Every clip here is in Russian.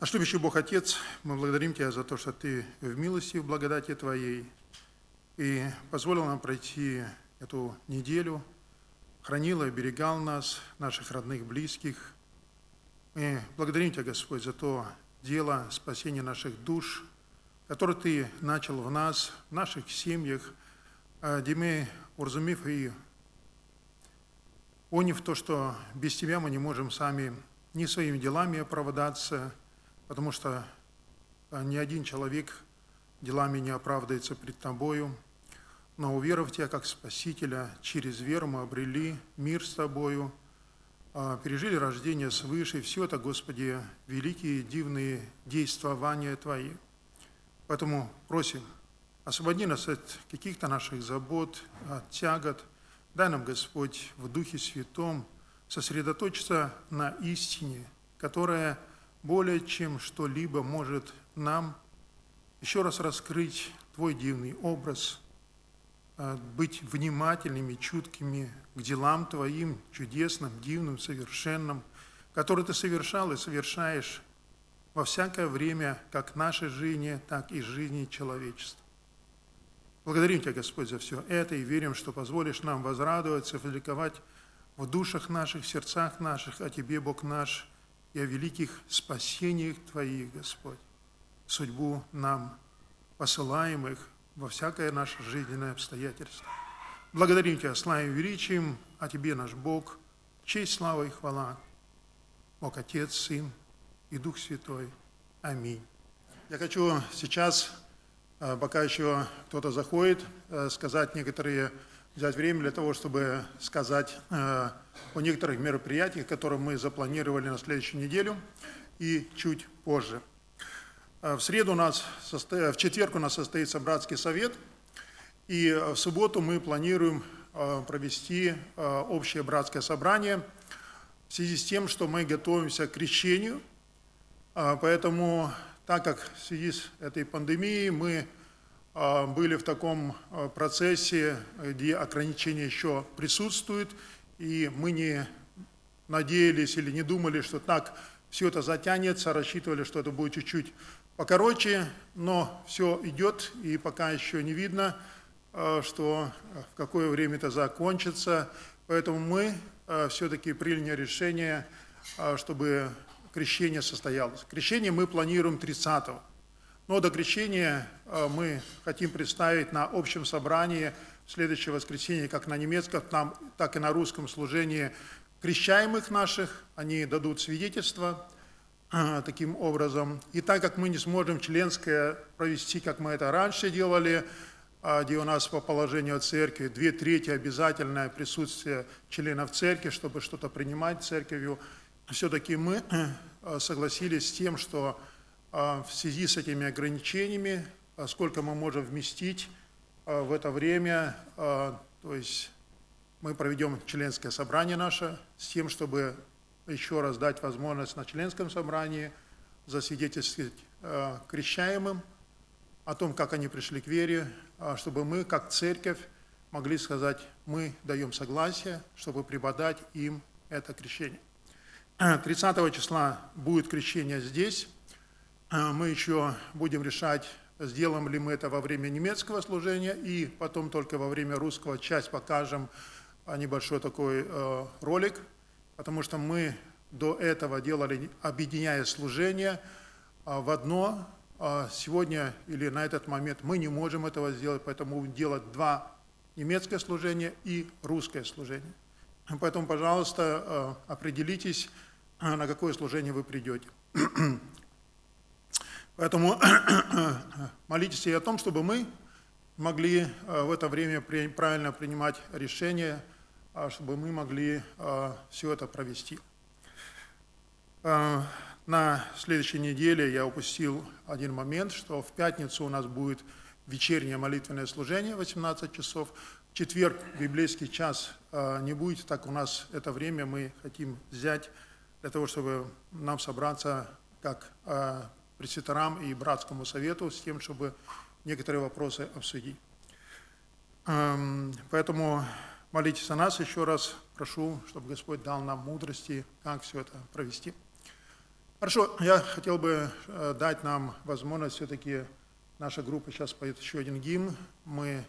Наш любящий Бог Отец, мы благодарим Тебя за то, что Ты в милости, в благодати Твоей и позволил нам пройти эту неделю, хранил и оберегал нас, наших родных, близких. Мы благодарим Тебя, Господь, за то дело спасения наших душ, которое Ты начал в нас, в наших семьях, где мы, уразумев и поняв то, что без Тебя мы не можем сами ни своими делами оправдаться, потому что а, ни один человек делами не оправдается пред Тобою, но уверовав Тебя как Спасителя, через веру мы обрели мир с Тобою, а, пережили рождение свыше, и все это, Господи, великие дивные действования Твои. Поэтому просим, освободи нас от каких-то наших забот, от тягот, дай нам, Господь, в Духе Святом сосредоточиться на истине, которая – более чем что-либо может нам еще раз раскрыть Твой дивный образ, а, быть внимательными, чуткими к делам Твоим, чудесным, дивным, совершенным, которые Ты совершал и совершаешь во всякое время, как нашей жизни, так и жизни человечества. Благодарим Тебя, Господь, за все это и верим, что позволишь нам возрадоваться, возликовать в душах наших, в сердцах наших, о Тебе, Бог наш, и о великих спасениях Твоих, Господь, судьбу нам посылаемых во всякое наше жизненное обстоятельство. Благодарим Тебя, славим величием, а Тебе, наш Бог, честь, слава и хвала. Бог Отец, Сын и Дух Святой. Аминь. Я хочу сейчас, э, пока еще кто-то заходит, э, сказать некоторые взять время для того, чтобы сказать э, о некоторых мероприятиях, которые мы запланировали на следующую неделю и чуть позже. Э, в среду у нас, в четверг у нас состоится братский совет, и в субботу мы планируем э, провести общее братское собрание в связи с тем, что мы готовимся к крещению, поэтому, так как в связи с этой пандемией мы были в таком процессе, где ограничения еще присутствуют, и мы не надеялись или не думали, что так все это затянется, рассчитывали, что это будет чуть-чуть покороче, но все идет, и пока еще не видно, а, что в какое время это закончится. Поэтому мы все-таки приняли решение, чтобы крещение состоялось. Крещение мы планируем 30 -го. Но до крещения э, мы хотим представить на общем собрании следующее воскресенье, как на немецком, так и на русском служении крещаемых наших. Они дадут свидетельство э, таким образом. И так как мы не сможем членское провести, как мы это раньше делали, э, где у нас по положению церкви две трети обязательное присутствие членов церкви, чтобы что-то принимать церковью, все-таки мы согласились с тем, что а, в связи с этими ограничениями, а, сколько мы можем вместить а, в это время, то есть мы проведем членское собрание наше с тем, чтобы еще раз дать возможность на членском собрании засвидетельствовать крещаемым о том, как они пришли к вере, чтобы мы, как церковь, могли сказать, мы даем согласие, чтобы преподать им это крещение. 30 числа будет крещение здесь, а, мы еще будем решать, сделаем ли мы это во время немецкого служения, и потом только во время русского часть покажем а, небольшой такой э, ролик, потому что мы до этого делали, объединяя служение а, в одно. Сегодня или на этот момент мы не можем этого сделать, поэтому делать два немецкое служение и русское служение. Поэтому, пожалуйста, э, определитесь, на какое служение вы придете. Поэтому молитесь и о том, чтобы мы могли э, в это время правильно принимать решения, а чтобы мы могли э, все это провести. Э, на следующей неделе я упустил один момент, что в пятницу у нас будет вечернее молитвенное служение 18 часов. В четверг библейский час не будет, так у нас это время мы хотим взять для того, чтобы нам собраться как пресвитерам и братскому совету с тем, чтобы некоторые вопросы обсудить. Эм, поэтому молитесь о нас еще раз. Прошу, чтобы Господь дал нам мудрости, как все это провести. Хорошо, я хотел бы э, дать нам возможность все-таки, наша группа сейчас поет еще один гимн, мы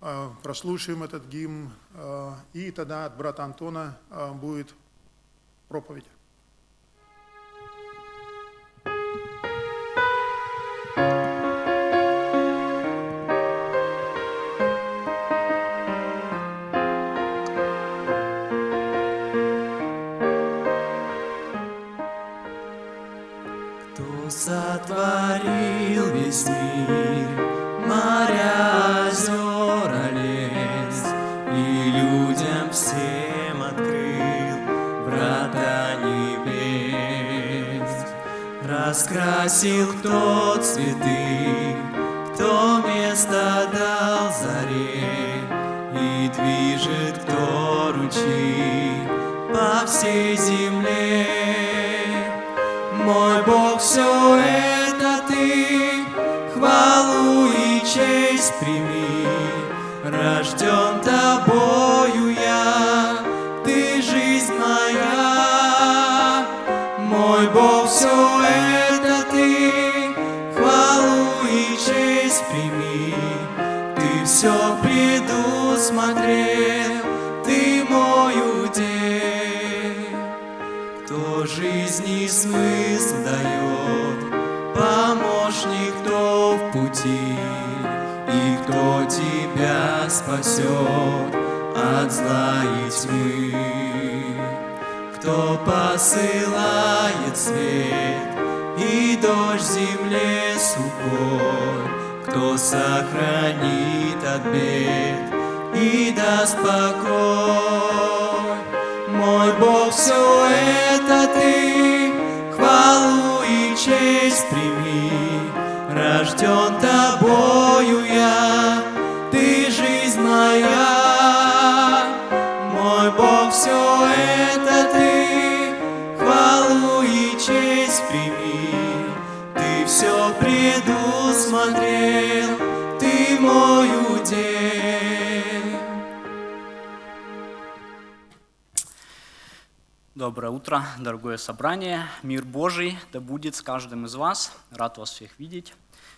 э, прослушаем этот гимн, э, и тогда от брата Антона будет проповедь. Сохранит от бед и даст покой. Мой Бог, все это ты, хвалу и честь прими. Рожден тобою я, Доброе утро, дорогое собрание. Мир Божий да будет с каждым из вас. Рад вас всех видеть,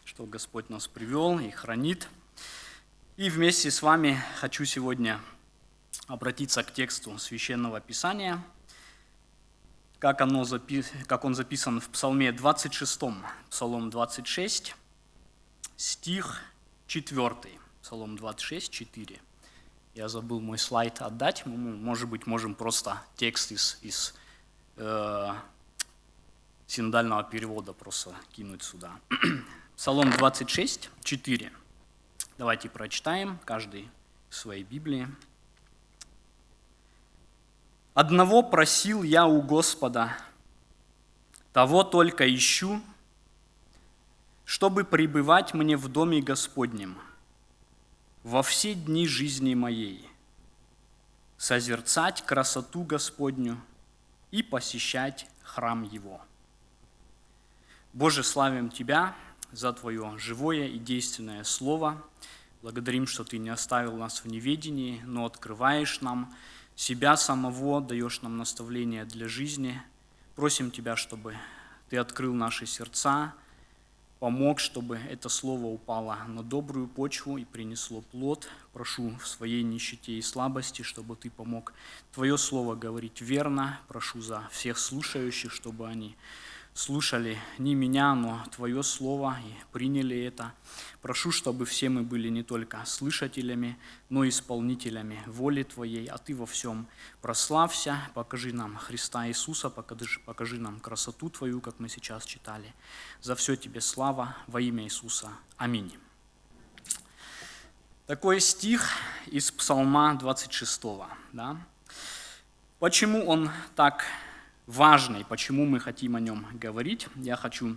что Господь нас привел и хранит. И вместе с вами хочу сегодня обратиться к тексту Священного Писания, как, оно запи- как он записан в Псалме 26, Псалом 26, стих 4, Псалом 26, 4. Я забыл мой слайд отдать. Мы, может быть, можем просто текст из, из э, синодального перевода просто кинуть сюда. Псалом 26, 4. Давайте прочитаем, каждый в своей Библии. «Одного просил я у Господа, того только ищу, чтобы пребывать мне в доме Господнем – во все дни жизни моей, созерцать красоту Господню и посещать храм Его. Боже, славим Тебя за Твое живое и действенное Слово. Благодарим, что Ты не оставил нас в неведении, но открываешь нам себя самого, даешь нам наставления для жизни. Просим Тебя, чтобы Ты открыл наши сердца, помог, чтобы это слово упало на добрую почву и принесло плод. Прошу в своей нищете и слабости, чтобы Ты помог Твое слово говорить верно. Прошу за всех слушающих, чтобы они слушали не меня, но Твое Слово и приняли это. Прошу, чтобы все мы были не только слышателями, но и исполнителями воли Твоей, а Ты во всем прославься, покажи нам Христа Иисуса, покажи, покажи нам красоту Твою, как мы сейчас читали. За все Тебе слава во имя Иисуса. Аминь. Такой стих из Псалма 26. Да? Почему он так важный, почему мы хотим о нем говорить. Я хочу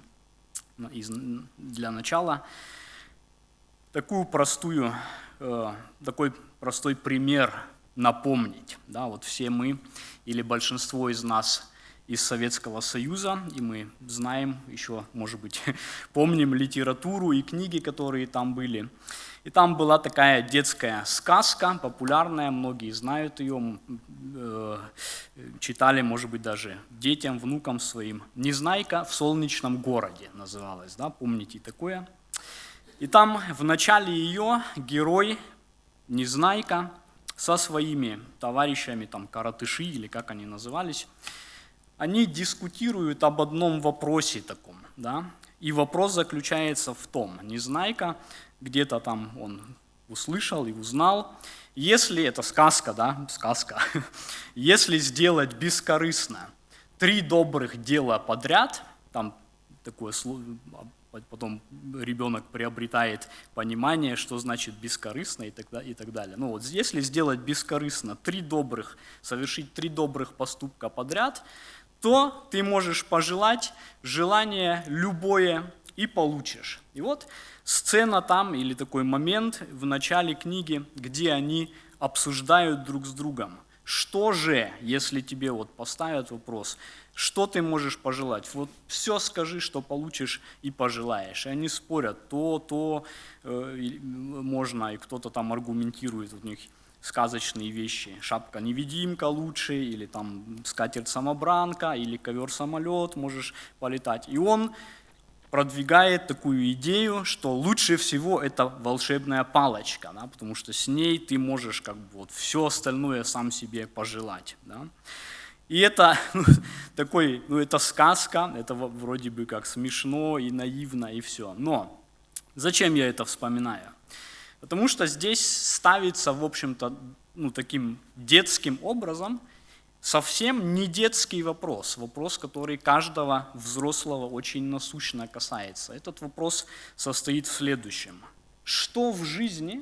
для начала такую простую, э, такой простой пример напомнить. Да, вот все мы или большинство из нас из Советского Союза, и мы знаем еще, может быть, помним литературу и книги, которые там были. И там была такая детская сказка, популярная, многие знают ее, э, читали, может быть, даже детям, внукам своим. «Незнайка в солнечном городе» называлась, да, помните такое? И там в начале ее герой, Незнайка, со своими товарищами, там, каратыши или как они назывались, они дискутируют об одном вопросе таком, да, и вопрос заключается в том, Незнайка где-то там он услышал и узнал. Если, это сказка, да, сказка, если сделать бескорыстно три добрых дела подряд, там такое слово, потом ребенок приобретает понимание, что значит бескорыстно и так, и так далее. Ну вот если сделать бескорыстно три добрых, совершить три добрых поступка подряд, то ты можешь пожелать желание любое и получишь. И вот сцена там, или такой момент в начале книги, где они обсуждают друг с другом. Что же, если тебе вот поставят вопрос, что ты можешь пожелать? Вот все скажи, что получишь и пожелаешь. И они спорят, то, то э, можно, и кто-то там аргументирует, у них сказочные вещи. Шапка-невидимка лучше, или там скатерть-самобранка, или ковер-самолет можешь полетать. И он продвигает такую идею, что лучше всего это волшебная палочка, да, потому что с ней ты можешь как бы вот все остальное сам себе пожелать. Да. И это ну, такой, ну это сказка, это вроде бы как смешно и наивно и все. Но зачем я это вспоминаю? Потому что здесь ставится, в общем-то, ну, таким детским образом – совсем не детский вопрос, вопрос, который каждого взрослого очень насущно касается. Этот вопрос состоит в следующем. Что в жизни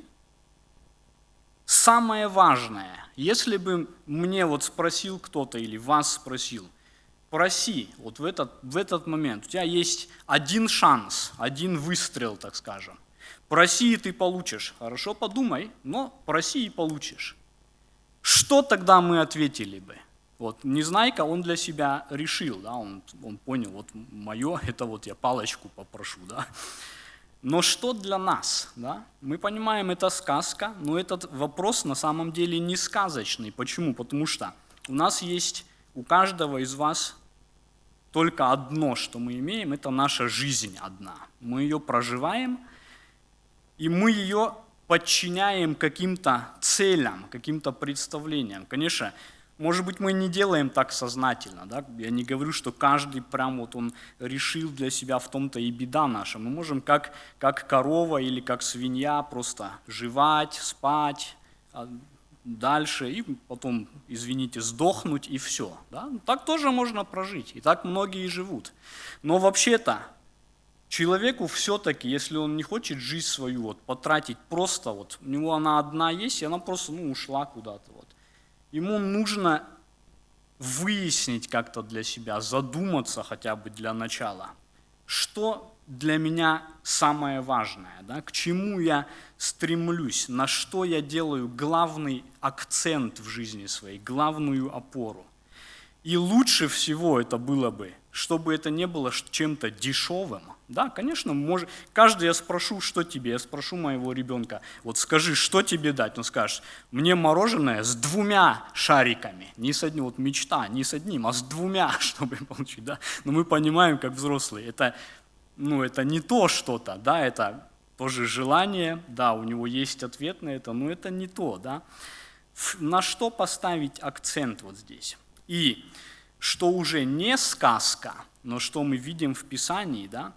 самое важное? Если бы мне вот спросил кто-то или вас спросил, проси, вот в этот, в этот момент, у тебя есть один шанс, один выстрел, так скажем. Проси, и ты получишь. Хорошо, подумай, но проси и получишь. Что тогда мы ответили бы? Вот Незнайка, он для себя решил, да, он, он понял, вот мое, это вот я палочку попрошу, да. Но что для нас? Да? Мы понимаем, это сказка, но этот вопрос на самом деле не сказочный. Почему? Потому что у нас есть, у каждого из вас только одно, что мы имеем, это наша жизнь одна. Мы ее проживаем, и мы ее подчиняем каким-то целям, каким-то представлениям. Конечно, может быть, мы не делаем так сознательно. Да? Я не говорю, что каждый прям вот он решил для себя в том-то и беда наша. Мы можем как, как корова или как свинья просто жевать, спать, а дальше и потом, извините, сдохнуть и все. Да? Так тоже можно прожить, и так многие живут. Но вообще-то человеку все-таки, если он не хочет жизнь свою вот, потратить просто, вот, у него она одна есть, и она просто ну, ушла куда-то. Ему нужно выяснить как-то для себя, задуматься хотя бы для начала, что для меня самое важное, да, к чему я стремлюсь, на что я делаю главный акцент в жизни своей, главную опору. И лучше всего это было бы, чтобы это не было чем-то дешевым, да, конечно, может, каждый я спрошу, что тебе, я спрошу моего ребенка, вот скажи, что тебе дать, он скажет, мне мороженое с двумя шариками, не с одним, вот мечта, не с одним, а с двумя, чтобы получить, да, но мы понимаем, как взрослые, это, ну, это не то что-то, да, это тоже желание, да, у него есть ответ на это, но это не то, да, на что поставить акцент вот здесь, и что уже не сказка, но что мы видим в Писании, да,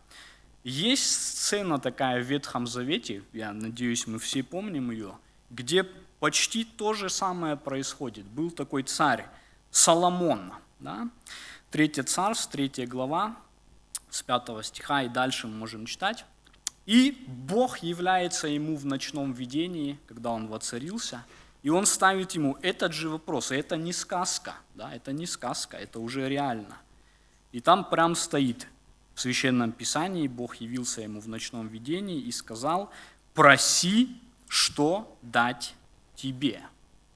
есть сцена такая в Ветхом Завете, я надеюсь, мы все помним ее, где почти то же самое происходит. Был такой царь Соломон, да? Третье царство, третья глава, с пятого стиха и дальше мы можем читать. И Бог является ему в ночном видении, когда он воцарился, и он ставит ему этот же вопрос. Это не сказка, да, это не сказка, это уже реально. И там прям стоит, в Священном Писании Бог явился ему в ночном видении и сказал, проси, что дать тебе.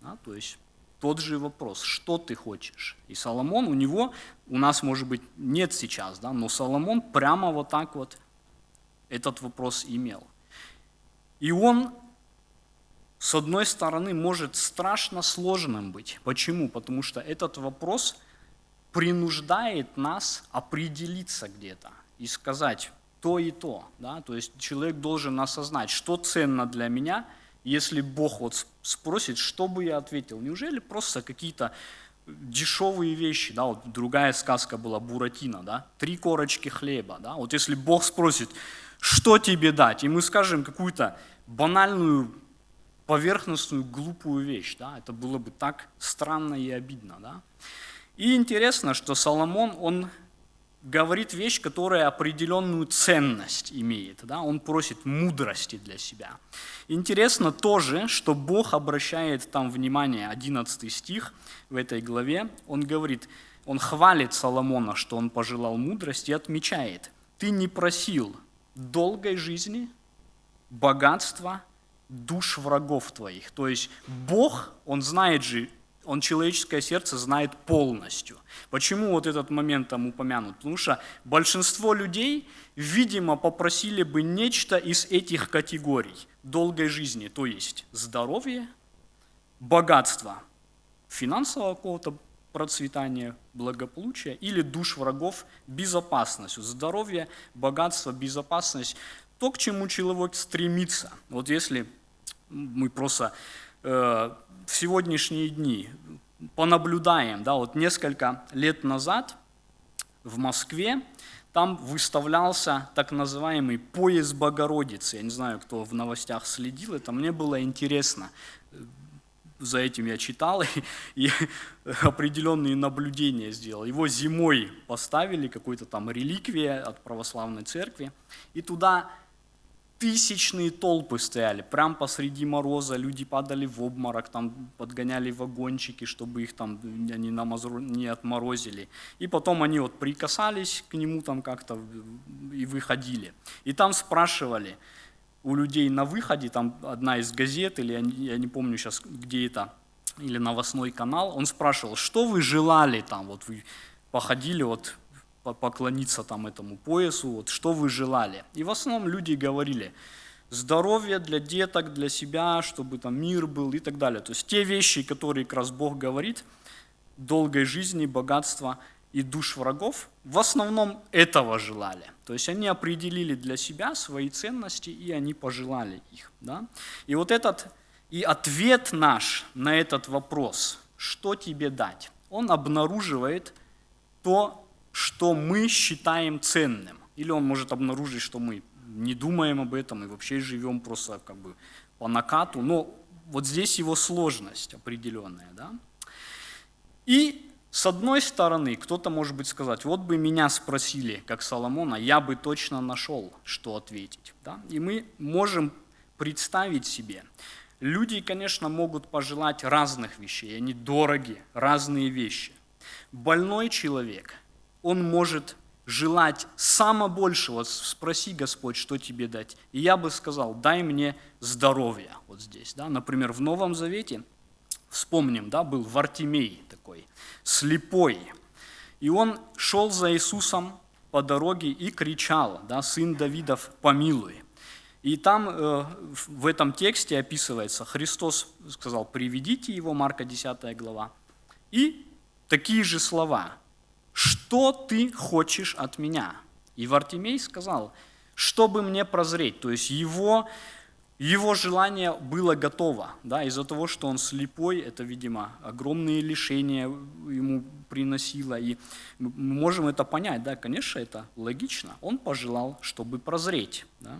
Да, то есть тот же вопрос, что ты хочешь? И Соломон, у него, у нас, может быть, нет сейчас, да, но Соломон прямо вот так вот этот вопрос имел. И он, с одной стороны, может страшно сложным быть. Почему? Потому что этот вопрос принуждает нас определиться где-то и сказать то и то. Да? То есть человек должен осознать, что ценно для меня – если Бог вот спросит, что бы я ответил? Неужели просто какие-то дешевые вещи, да, вот другая сказка была Буратино, да, три корочки хлеба, да, вот если Бог спросит, что тебе дать, и мы скажем какую-то банальную, поверхностную, глупую вещь, да, это было бы так странно и обидно, да. И интересно, что Соломон, он говорит вещь, которая определенную ценность имеет. Да? Он просит мудрости для себя. Интересно тоже, что Бог обращает там внимание, 11 стих в этой главе, он говорит, он хвалит Соломона, что он пожелал мудрости и отмечает, ты не просил долгой жизни, богатства, душ врагов твоих. То есть Бог, Он знает же он человеческое сердце знает полностью. Почему вот этот момент там упомянут? Потому что большинство людей, видимо, попросили бы нечто из этих категорий долгой жизни, то есть здоровье, богатство, финансового какого-то процветания, благополучия или душ врагов, безопасность, здоровье, богатство, безопасность, то, к чему человек стремится. Вот если мы просто э, в сегодняшние дни понаблюдаем, да, вот несколько лет назад в Москве там выставлялся так называемый поезд Богородицы. Я не знаю, кто в новостях следил, это мне было интересно. За этим я читал и, и определенные наблюдения сделал. Его зимой поставили, какой-то там реликвия от православной церкви, и туда тысячные толпы стояли, прям посреди мороза, люди падали в обморок, там подгоняли вагончики, чтобы их там не, намазру, не отморозили. И потом они вот прикасались к нему там как-то и выходили. И там спрашивали у людей на выходе, там одна из газет, или я не помню сейчас, где это, или новостной канал, он спрашивал, что вы желали там, вот вы походили вот поклониться там этому поясу, вот, что вы желали. И в основном люди говорили, здоровье для деток, для себя, чтобы там мир был и так далее. То есть те вещи, которые как раз Бог говорит, долгой жизни, богатства и душ врагов, в основном этого желали. То есть они определили для себя свои ценности, и они пожелали их. Да? И вот этот, и ответ наш на этот вопрос, что тебе дать, он обнаруживает то, что мы считаем ценным. Или он может обнаружить, что мы не думаем об этом и вообще живем просто как бы по накату. Но вот здесь его сложность определенная. Да? И с одной стороны, кто-то может быть сказать, вот бы меня спросили, как Соломона, я бы точно нашел, что ответить. Да? И мы можем представить себе, люди, конечно, могут пожелать разных вещей, они дороги, разные вещи. Больной человек – он может желать само большего. Спроси, Господь, что тебе дать. И я бы сказал, дай мне здоровье. Вот здесь. Да? Например, в Новом Завете, вспомним, да, был Вартимей такой, слепой. И он шел за Иисусом по дороге и кричал, да, «Сын Давидов, помилуй». И там э, в этом тексте описывается, Христос сказал, приведите его, Марка 10 глава, и такие же слова – что ты хочешь от меня? И Вартимей сказал, чтобы мне прозреть. То есть его, его желание было готово. Да? Из-за того, что он слепой, это, видимо, огромные лишения ему приносило. И мы можем это понять. Да? Конечно, это логично. Он пожелал, чтобы прозреть. Да?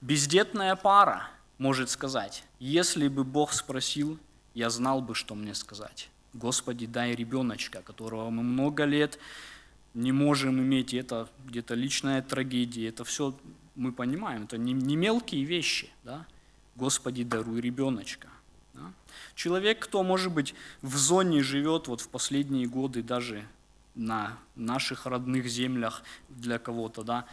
Бездетная пара может сказать, если бы Бог спросил, я знал бы, что мне сказать. Господи, дай ребеночка, которого мы много лет не можем иметь, и это где-то личная трагедия, это все мы понимаем, это не, не мелкие вещи, да? Господи, даруй ребеночка. Да? Человек, кто, может быть, в зоне живет вот в последние годы даже на наших родных землях для кого-то, да,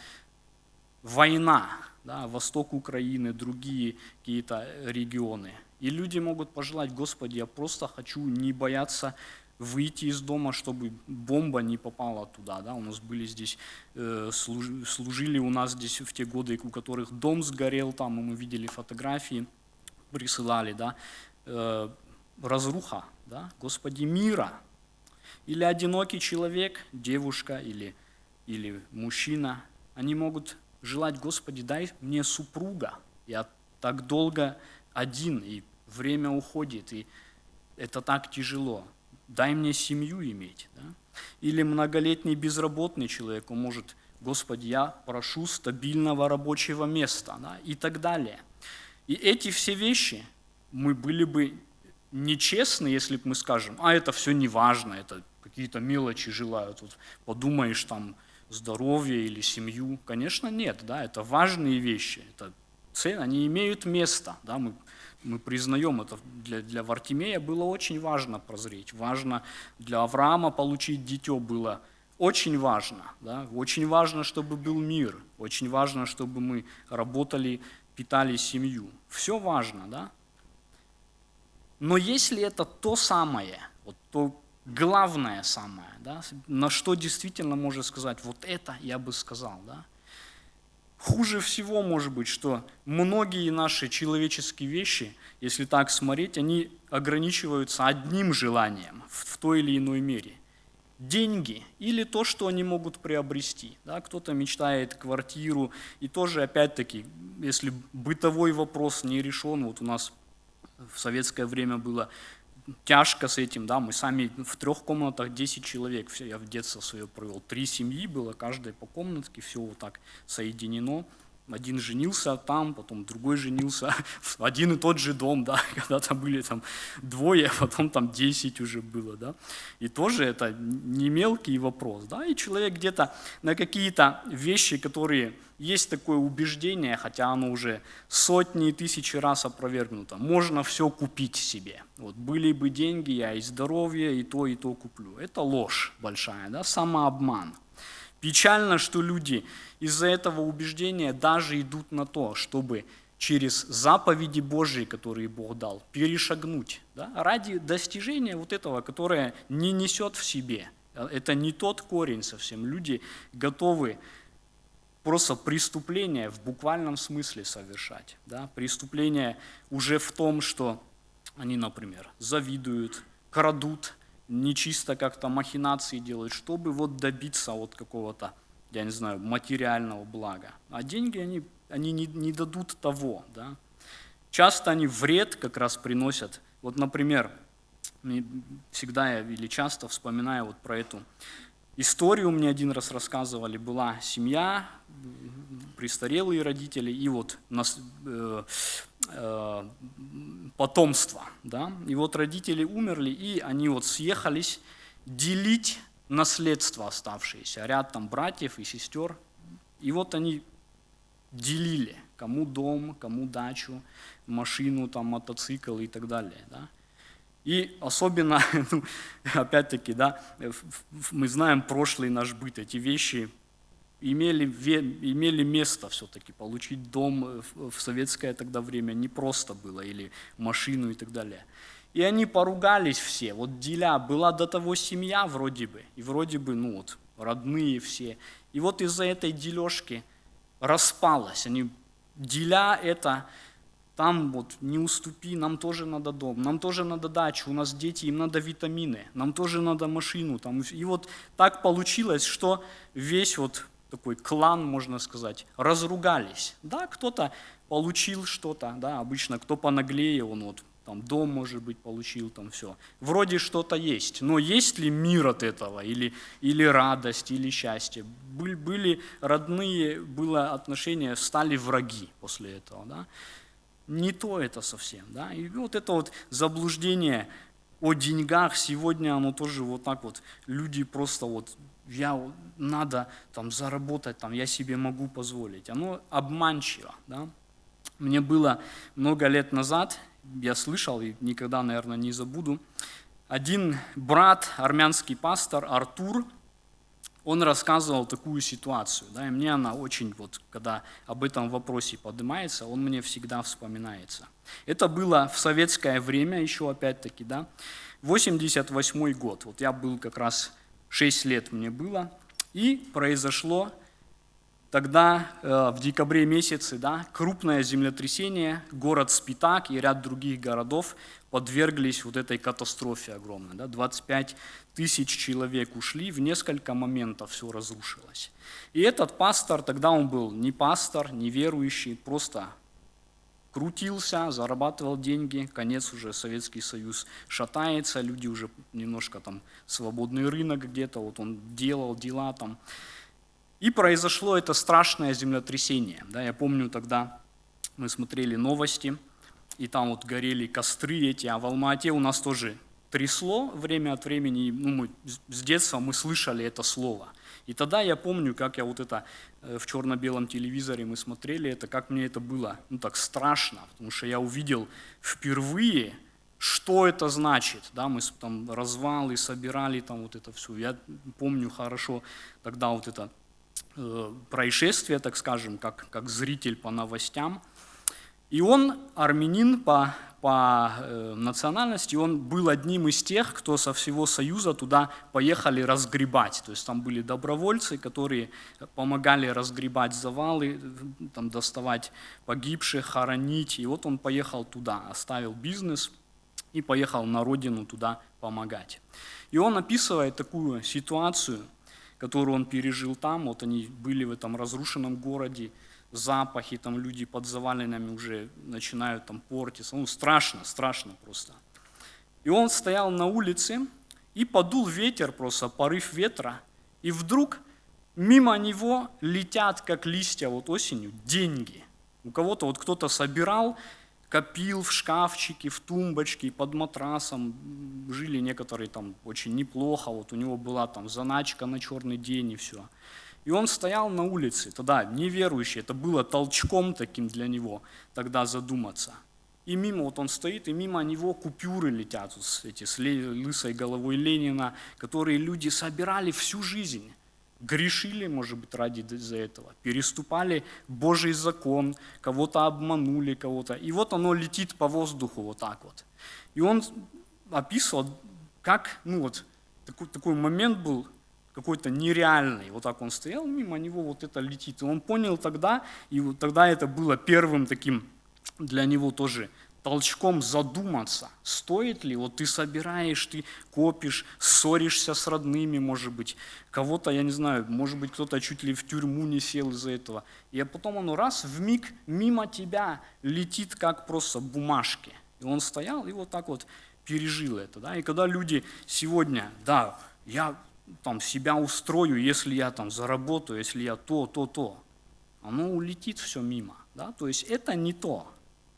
война, да, восток Украины, другие какие-то регионы. И люди могут пожелать, Господи, я просто хочу не бояться выйти из дома, чтобы бомба не попала туда. Да? У нас были здесь, э, служили у нас здесь в те годы, у которых дом сгорел там, и мы видели фотографии, присылали, да, э, разруха, да, Господи, мира. Или одинокий человек, девушка или, или мужчина, они могут желать, Господи, дай мне супруга. Я так долго один, и время уходит, и это так тяжело дай мне семью иметь. Да? Или многолетний безработный человек, может, Господи, я прошу стабильного рабочего места да? и так далее. И эти все вещи мы были бы нечестны, если бы мы скажем, а это все не важно, это какие-то мелочи желают, вот подумаешь там здоровье или семью. Конечно, нет, да, это важные вещи, это цены, они имеют место, да, мы мы признаем это, для, для Вартимея было очень важно прозреть, важно для Авраама получить дитё было очень важно, да? очень важно, чтобы был мир, очень важно, чтобы мы работали, питали семью. Все важно, да? Но если это то самое, вот то главное самое, да, на что действительно можно сказать, вот это я бы сказал, да, Хуже всего может быть, что многие наши человеческие вещи, если так смотреть, они ограничиваются одним желанием в той или иной мере. Деньги или то, что они могут приобрести. Да, кто-то мечтает квартиру, и тоже, опять-таки, если бытовой вопрос не решен, вот у нас в советское время было тяжко с этим, да, мы сами в трех комнатах 10 человек, все, я в детство свое провел, три семьи было, каждая по комнатке, все вот так соединено, один женился там, потом другой женился, один и тот же дом, да, когда-то были там двое, а потом там десять уже было, да, и тоже это не мелкий вопрос, да, и человек где-то на какие-то вещи, которые есть такое убеждение, хотя оно уже сотни и тысячи раз опровергнуто, можно все купить себе, вот были бы деньги, я и здоровье, и то, и то куплю, это ложь большая, да, самообман. Печально, что люди из-за этого убеждения даже идут на то, чтобы через заповеди Божьи, которые Бог дал, перешагнуть да, ради достижения вот этого, которое не несет в себе. Это не тот корень совсем. Люди готовы просто преступление в буквальном смысле совершать. Да? Преступление уже в том, что они, например, завидуют, крадут, нечисто как-то махинации делают, чтобы вот добиться вот какого-то, я не знаю, материального блага. А деньги, они, они не, не дадут того. Да? Часто они вред как раз приносят. Вот, например, всегда я или часто вспоминаю вот про эту историю, мне один раз рассказывали, была семья, престарелые родители и вот нас, э, э, потомство. Да? И вот родители умерли, и они вот съехались делить наследство оставшееся. Ряд там братьев и сестер. И вот они делили, кому дом, кому дачу, машину, там, мотоцикл и так далее. Да? И особенно, ну, опять-таки, да, мы знаем прошлый наш быт, эти вещи имели, имели место все-таки. Получить дом э, в советское тогда время не просто было, или машину и так далее. И они поругались все. Вот деля, была до того семья вроде бы, и вроде бы, ну вот, родные все. И вот из-за этой дележки распалась. Они, деля это, там вот не уступи, нам тоже надо дом, нам тоже надо дачу, у нас дети, им надо витамины, нам тоже надо машину. Там. И вот так получилось, что весь вот такой клан, можно сказать, разругались. Да, кто-то получил что-то, да, обычно кто понаглее, он вот там дом, может быть, получил, там все. Вроде что-то есть, но есть ли мир от этого, или, или радость, или счастье? Были, были родные, было отношение, стали враги после этого, да? Не то это совсем, да? И вот это вот заблуждение о деньгах сегодня, оно тоже вот так вот, люди просто вот я надо там заработать, там, я себе могу позволить. Оно обманчиво. Да? Мне было много лет назад, я слышал и никогда, наверное, не забуду, один брат, армянский пастор Артур, он рассказывал такую ситуацию, да, и мне она очень, вот, когда об этом вопросе поднимается, он мне всегда вспоминается. Это было в советское время еще, опять-таки, да, 88 год, вот я был как раз 6 лет мне было, и произошло тогда э, в декабре месяце да, крупное землетрясение, город Спитак и ряд других городов подверглись вот этой катастрофе огромной. Да, 25 тысяч человек ушли, в несколько моментов все разрушилось. И этот пастор, тогда он был не пастор, не верующий, просто крутился, зарабатывал деньги, конец уже Советский Союз шатается, люди уже немножко там свободный рынок где-то, вот он делал дела там. И произошло это страшное землетрясение. Да, я помню тогда мы смотрели новости, и там вот горели костры эти, а в Алма-Ате у нас тоже трясло время от времени, ну, мы, с детства мы слышали это слово. И тогда я помню, как я вот это э, в черно-белом телевизоре мы смотрели это, как мне это было, ну так страшно, потому что я увидел впервые, что это значит, да, мы там развалы собирали, там вот это все, я помню хорошо тогда вот это происшествие, так скажем, как, как зритель по новостям, и он армянин по по э, национальности, он был одним из тех, кто со всего Союза туда поехали разгребать. То есть там были добровольцы, которые помогали разгребать завалы, там, доставать погибших, хоронить. И вот он поехал туда, оставил бизнес и поехал на родину туда помогать. И он описывает такую ситуацию, которую он пережил там. Вот они были в этом разрушенном городе, запахи, там люди под завалинами уже начинают там портиться. Ну, страшно, страшно просто. И он стоял на улице, и подул ветер просто, порыв ветра, и вдруг мимо него летят, как листья вот осенью, деньги. У кого-то вот кто-то собирал, копил в шкафчике, в тумбочке, под матрасом. Жили некоторые там очень неплохо, вот у него была там заначка на черный день и все. И он стоял на улице, тогда неверующий, это было толчком таким для него тогда задуматься. И мимо, вот он стоит, и мимо него купюры летят, вот эти с лысой головой Ленина, которые люди собирали всю жизнь. Грешили, может быть, ради из-за этого, переступали Божий закон, кого-то обманули, кого-то. И вот оно летит по воздуху вот так вот. И он описывал, как, ну вот, такой, такой момент был, какой-то нереальный. Вот так он стоял, мимо него вот это летит. И он понял тогда, и вот тогда это было первым таким для него тоже толчком задуматься, стоит ли, вот ты собираешь, ты копишь, ссоришься с родными, может быть, кого-то, я не знаю, может быть, кто-то чуть ли в тюрьму не сел из-за этого. И потом оно раз в миг мимо тебя летит, как просто бумажки. И он стоял и вот так вот пережил это. Да? И когда люди сегодня, да, я там, себя устрою, если я там заработаю, если я то, то, то. Оно улетит все мимо. Да? То есть это не то.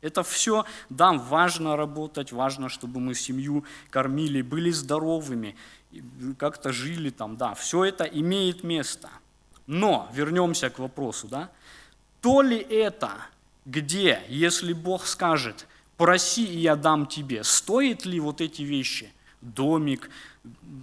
Это все, да, важно работать, важно, чтобы мы семью кормили, были здоровыми, как-то жили там, да, все это имеет место. Но, вернемся к вопросу, да, то ли это, где, если Бог скажет, проси, и я дам тебе, стоит ли вот эти вещи, домик,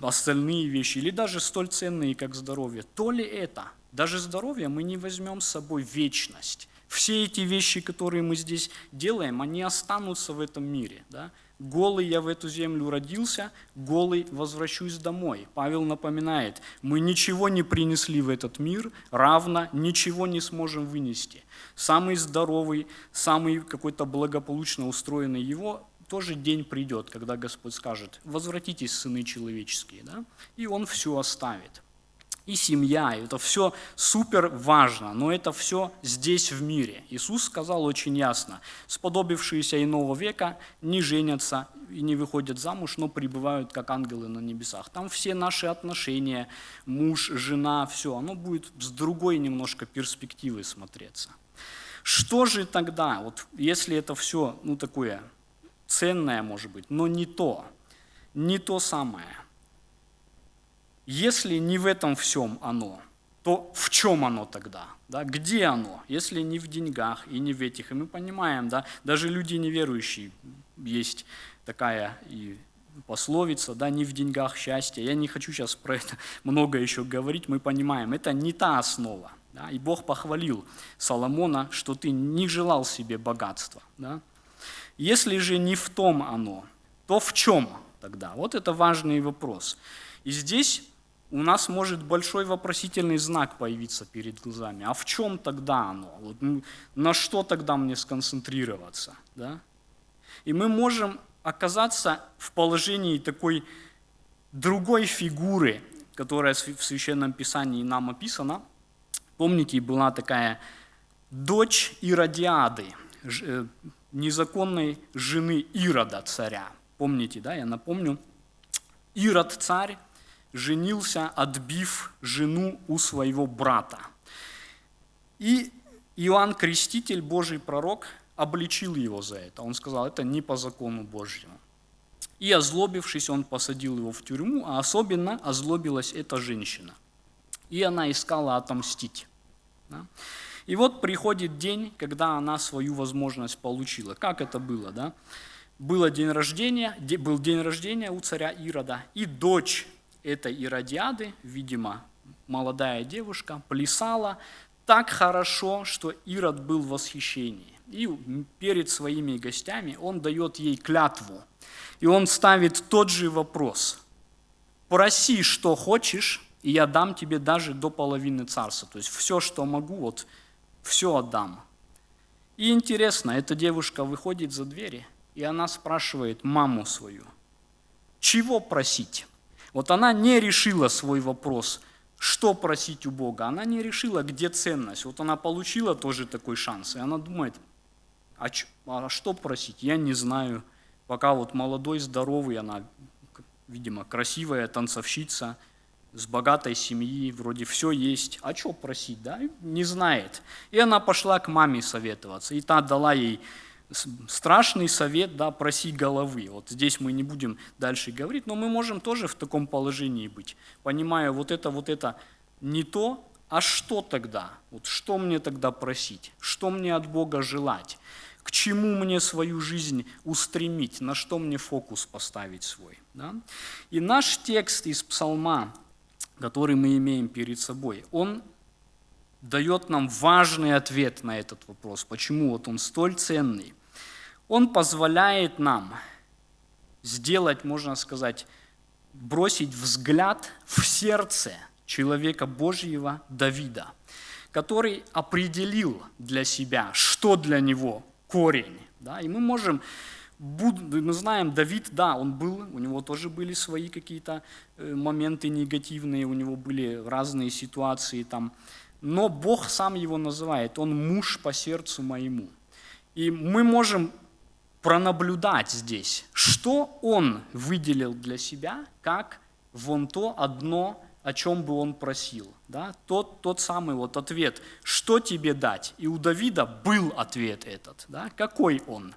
остальные вещи, или даже столь ценные, как здоровье, то ли это, даже здоровье мы не возьмем с собой вечность. Все эти вещи, которые мы здесь делаем, они останутся в этом мире. Да? Голый я в эту землю родился, голый возвращусь домой. Павел напоминает, мы ничего не принесли в этот мир, равно ничего не сможем вынести. Самый здоровый, самый какой-то благополучно устроенный его тоже день придет, когда Господь скажет, возвратитесь, сыны человеческие, да? и Он все оставит. И семья, и это все супер важно, но это все здесь в мире. Иисус сказал очень ясно, сподобившиеся иного века не женятся и не выходят замуж, но пребывают как ангелы на небесах. Там все наши отношения, муж, жена, все, оно будет с другой немножко перспективы смотреться. Что же тогда, вот если это все, ну такое ценное, может быть, но не то, не то самое. Если не в этом всем оно, то в чем оно тогда? Да? Где оно? Если не в деньгах и не в этих. И мы понимаем, да, даже люди неверующие, есть такая и пословица, да, не в деньгах счастье. Я не хочу сейчас про это много еще говорить, мы понимаем, это не та основа. Да? И Бог похвалил Соломона, что ты не желал себе богатства. Да? Если же не в том оно, то в чем тогда? Вот это важный вопрос. И здесь у нас может большой вопросительный знак появиться перед глазами. А в чем тогда оно? Вот, на что тогда мне сконцентрироваться? Да? И мы можем оказаться в положении такой другой фигуры, которая в Священном Писании нам описана. Помните, была такая дочь Иродиады, э, незаконной жены Ирода царя. Помните, да, я напомню. Ирод царь женился, отбив жену у своего брата. И Иоанн Креститель, Божий пророк, обличил его за это. Он сказал, это не по закону Божьему. И озлобившись, он посадил его в тюрьму, а особенно озлобилась эта женщина. И она искала отомстить. Да? И вот приходит день, когда она свою возможность получила. Как это было? Да? Было день рождения, был день рождения у царя Ирода, и дочь этой Иродиады, видимо, молодая девушка, плясала так хорошо, что Ирод был в восхищении. И перед своими гостями он дает ей клятву. И он ставит тот же вопрос. Проси, что хочешь, и я дам тебе даже до половины царства. То есть все, что могу, вот все отдам. И интересно, эта девушка выходит за двери, и она спрашивает маму свою, чего просить? Вот она не решила свой вопрос, что просить у Бога. Она не решила, где ценность. Вот она получила тоже такой шанс, и она думает, а, а что просить? Я не знаю. Пока вот молодой, здоровый, она, видимо, красивая танцовщица, с богатой семьи, вроде все есть. А что просить, да? Не знает. И она пошла к маме советоваться. И та дала ей страшный совет, да, проси головы. Вот здесь мы не будем дальше говорить, но мы можем тоже в таком положении быть, понимая, вот это, вот это не то, а что тогда? Вот что мне тогда просить? Что мне от Бога желать? к чему мне свою жизнь устремить, на что мне фокус поставить свой. Да? И наш текст из Псалма, который мы имеем перед собой, он дает нам важный ответ на этот вопрос, почему вот он столь ценный. Он позволяет нам сделать, можно сказать, бросить взгляд в сердце человека Божьего Давида, который определил для себя, что для него корень. Да? И мы можем, мы знаем, Давид, да, он был, у него тоже были свои какие-то э, моменты негативные, у него были разные ситуации там, но Бог сам его называет, он муж по сердцу моему. И мы можем пронаблюдать здесь, что он выделил для себя, как вон то одно о чем бы он просил. Да? Тот, тот самый вот ответ, что тебе дать? И у Давида был ответ этот. Да? Какой он?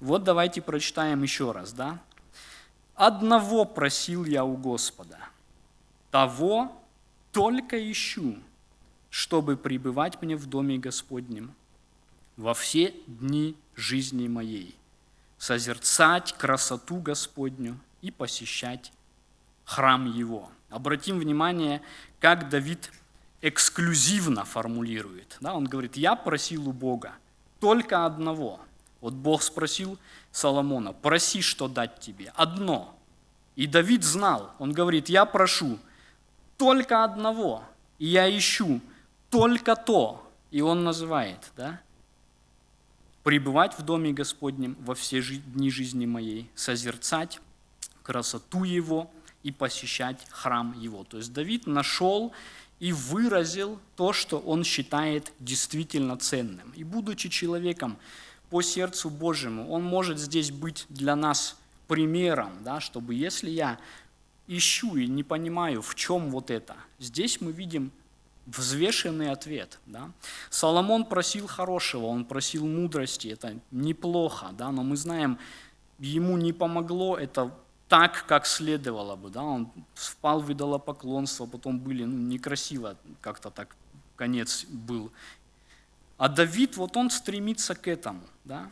Вот давайте прочитаем еще раз. Да? «Одного просил я у Господа, того только ищу, чтобы пребывать мне в доме Господнем во все дни жизни моей, созерцать красоту Господню и посещать храм Его». Обратим внимание, как Давид эксклюзивно формулирует. Да, он говорит, я просил у Бога только одного. Вот Бог спросил Соломона, проси, что дать тебе. Одно. И Давид знал, он говорит, я прошу только одного, и я ищу только то. И он называет, да, пребывать в доме Господнем во все дни жизни моей, созерцать красоту Его, и посещать храм его. То есть Давид нашел и выразил то, что он считает действительно ценным. И будучи человеком по сердцу Божьему, он может здесь быть для нас примером, да, чтобы если я ищу и не понимаю, в чем вот это, здесь мы видим взвешенный ответ. Да? Соломон просил хорошего, он просил мудрости, это неплохо, да, но мы знаем, ему не помогло это так, как следовало бы. Да? Он впал в идолопоклонство, потом были ну, некрасиво, как-то так конец был. А Давид, вот он стремится к этому. Да?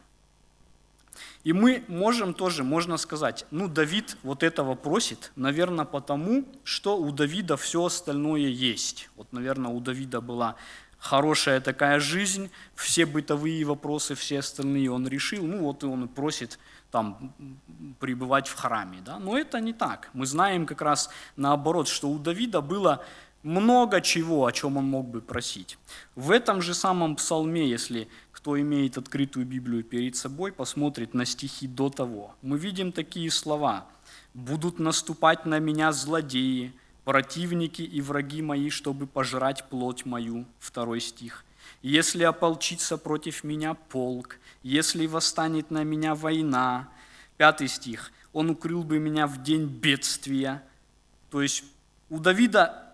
И мы можем тоже, можно сказать, ну, Давид вот этого просит, наверное, потому, что у Давида все остальное есть. Вот, наверное, у Давида была хорошая такая жизнь, все бытовые вопросы, все остальные он решил, ну, вот и он просит там пребывать в храме, да. Но это не так. Мы знаем как раз наоборот, что у Давида было много чего, о чем он мог бы просить. В этом же самом псалме, если кто имеет открытую Библию перед собой, посмотрит на стихи до того. Мы видим такие слова. «Будут наступать на меня злодеи, противники и враги мои, чтобы пожрать плоть мою». Второй стих. «Если ополчится против меня полк, если восстанет на меня война». Пятый стих. «Он укрыл бы меня в день бедствия». То есть у Давида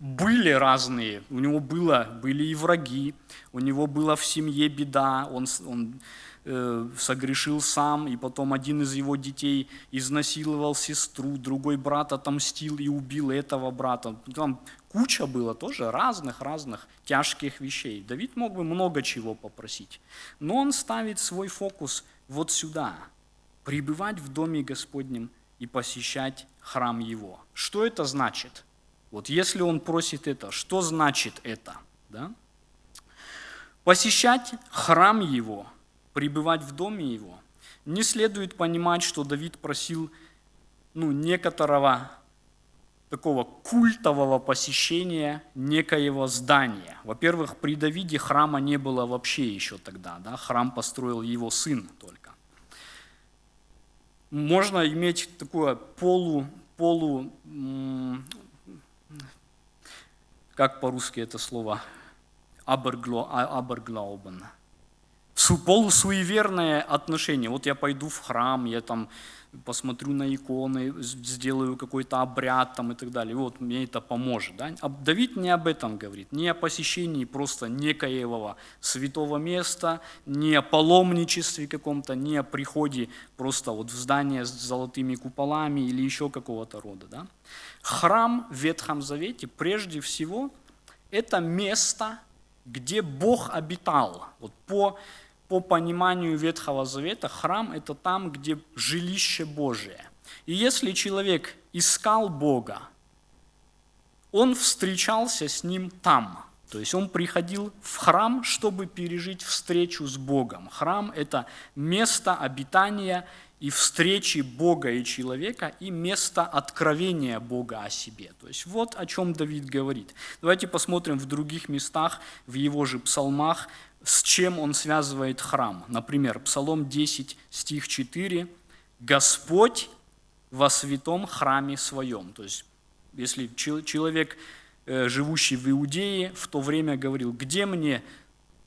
были разные, у него было, были и враги, у него была в семье беда, он, он э, согрешил сам, и потом один из его детей изнасиловал сестру, другой брат отомстил и убил этого брата. Там куча было тоже разных-разных тяжких вещей. Давид мог бы много чего попросить, но он ставит свой фокус вот сюда, пребывать в доме Господнем и посещать храм Его. Что это значит? Вот если он просит это, что значит это? Да? Посещать храм его, пребывать в доме его, не следует понимать, что Давид просил ну, некоторого такого культового посещения некоего здания. Во-первых, при Давиде храма не было вообще еще тогда, да? храм построил его сын только. Можно иметь такое полу, полу как по-русски это слово, аберглаубен, полусуеверное отношение. Вот я пойду в храм, я там посмотрю на иконы, сделаю какой-то обряд там и так далее. Вот мне это поможет. Да? Давид не об этом говорит, не о посещении просто некоего святого места, не о паломничестве каком-то, не о приходе просто вот в здание с золотыми куполами или еще какого-то рода. Да? Храм в Ветхом Завете прежде всего это место, где Бог обитал. Вот по, по пониманию Ветхого Завета храм – это там, где жилище Божие. И если человек искал Бога, он встречался с Ним там. То есть он приходил в храм, чтобы пережить встречу с Богом. Храм – это место обитания и встречи Бога и человека, и место откровения Бога о себе. То есть вот о чем Давид говорит. Давайте посмотрим в других местах, в его же псалмах, с чем он связывает храм. Например, Псалом 10, стих 4. «Господь во святом храме своем». То есть, если человек, э, живущий в Иудее, в то время говорил, где мне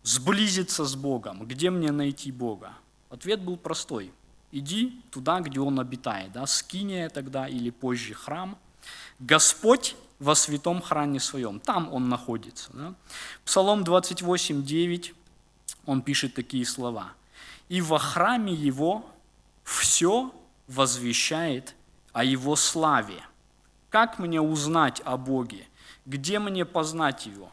сблизиться с Богом, где мне найти Бога? Ответ был простой – иди туда, где он обитает, да, скиния тогда или позже храм. Господь во святом храме своем, там он находится. Да. Псалом 28, 9, он пишет такие слова. «И во храме его все возвещает о его славе. Как мне узнать о Боге? Где мне познать его?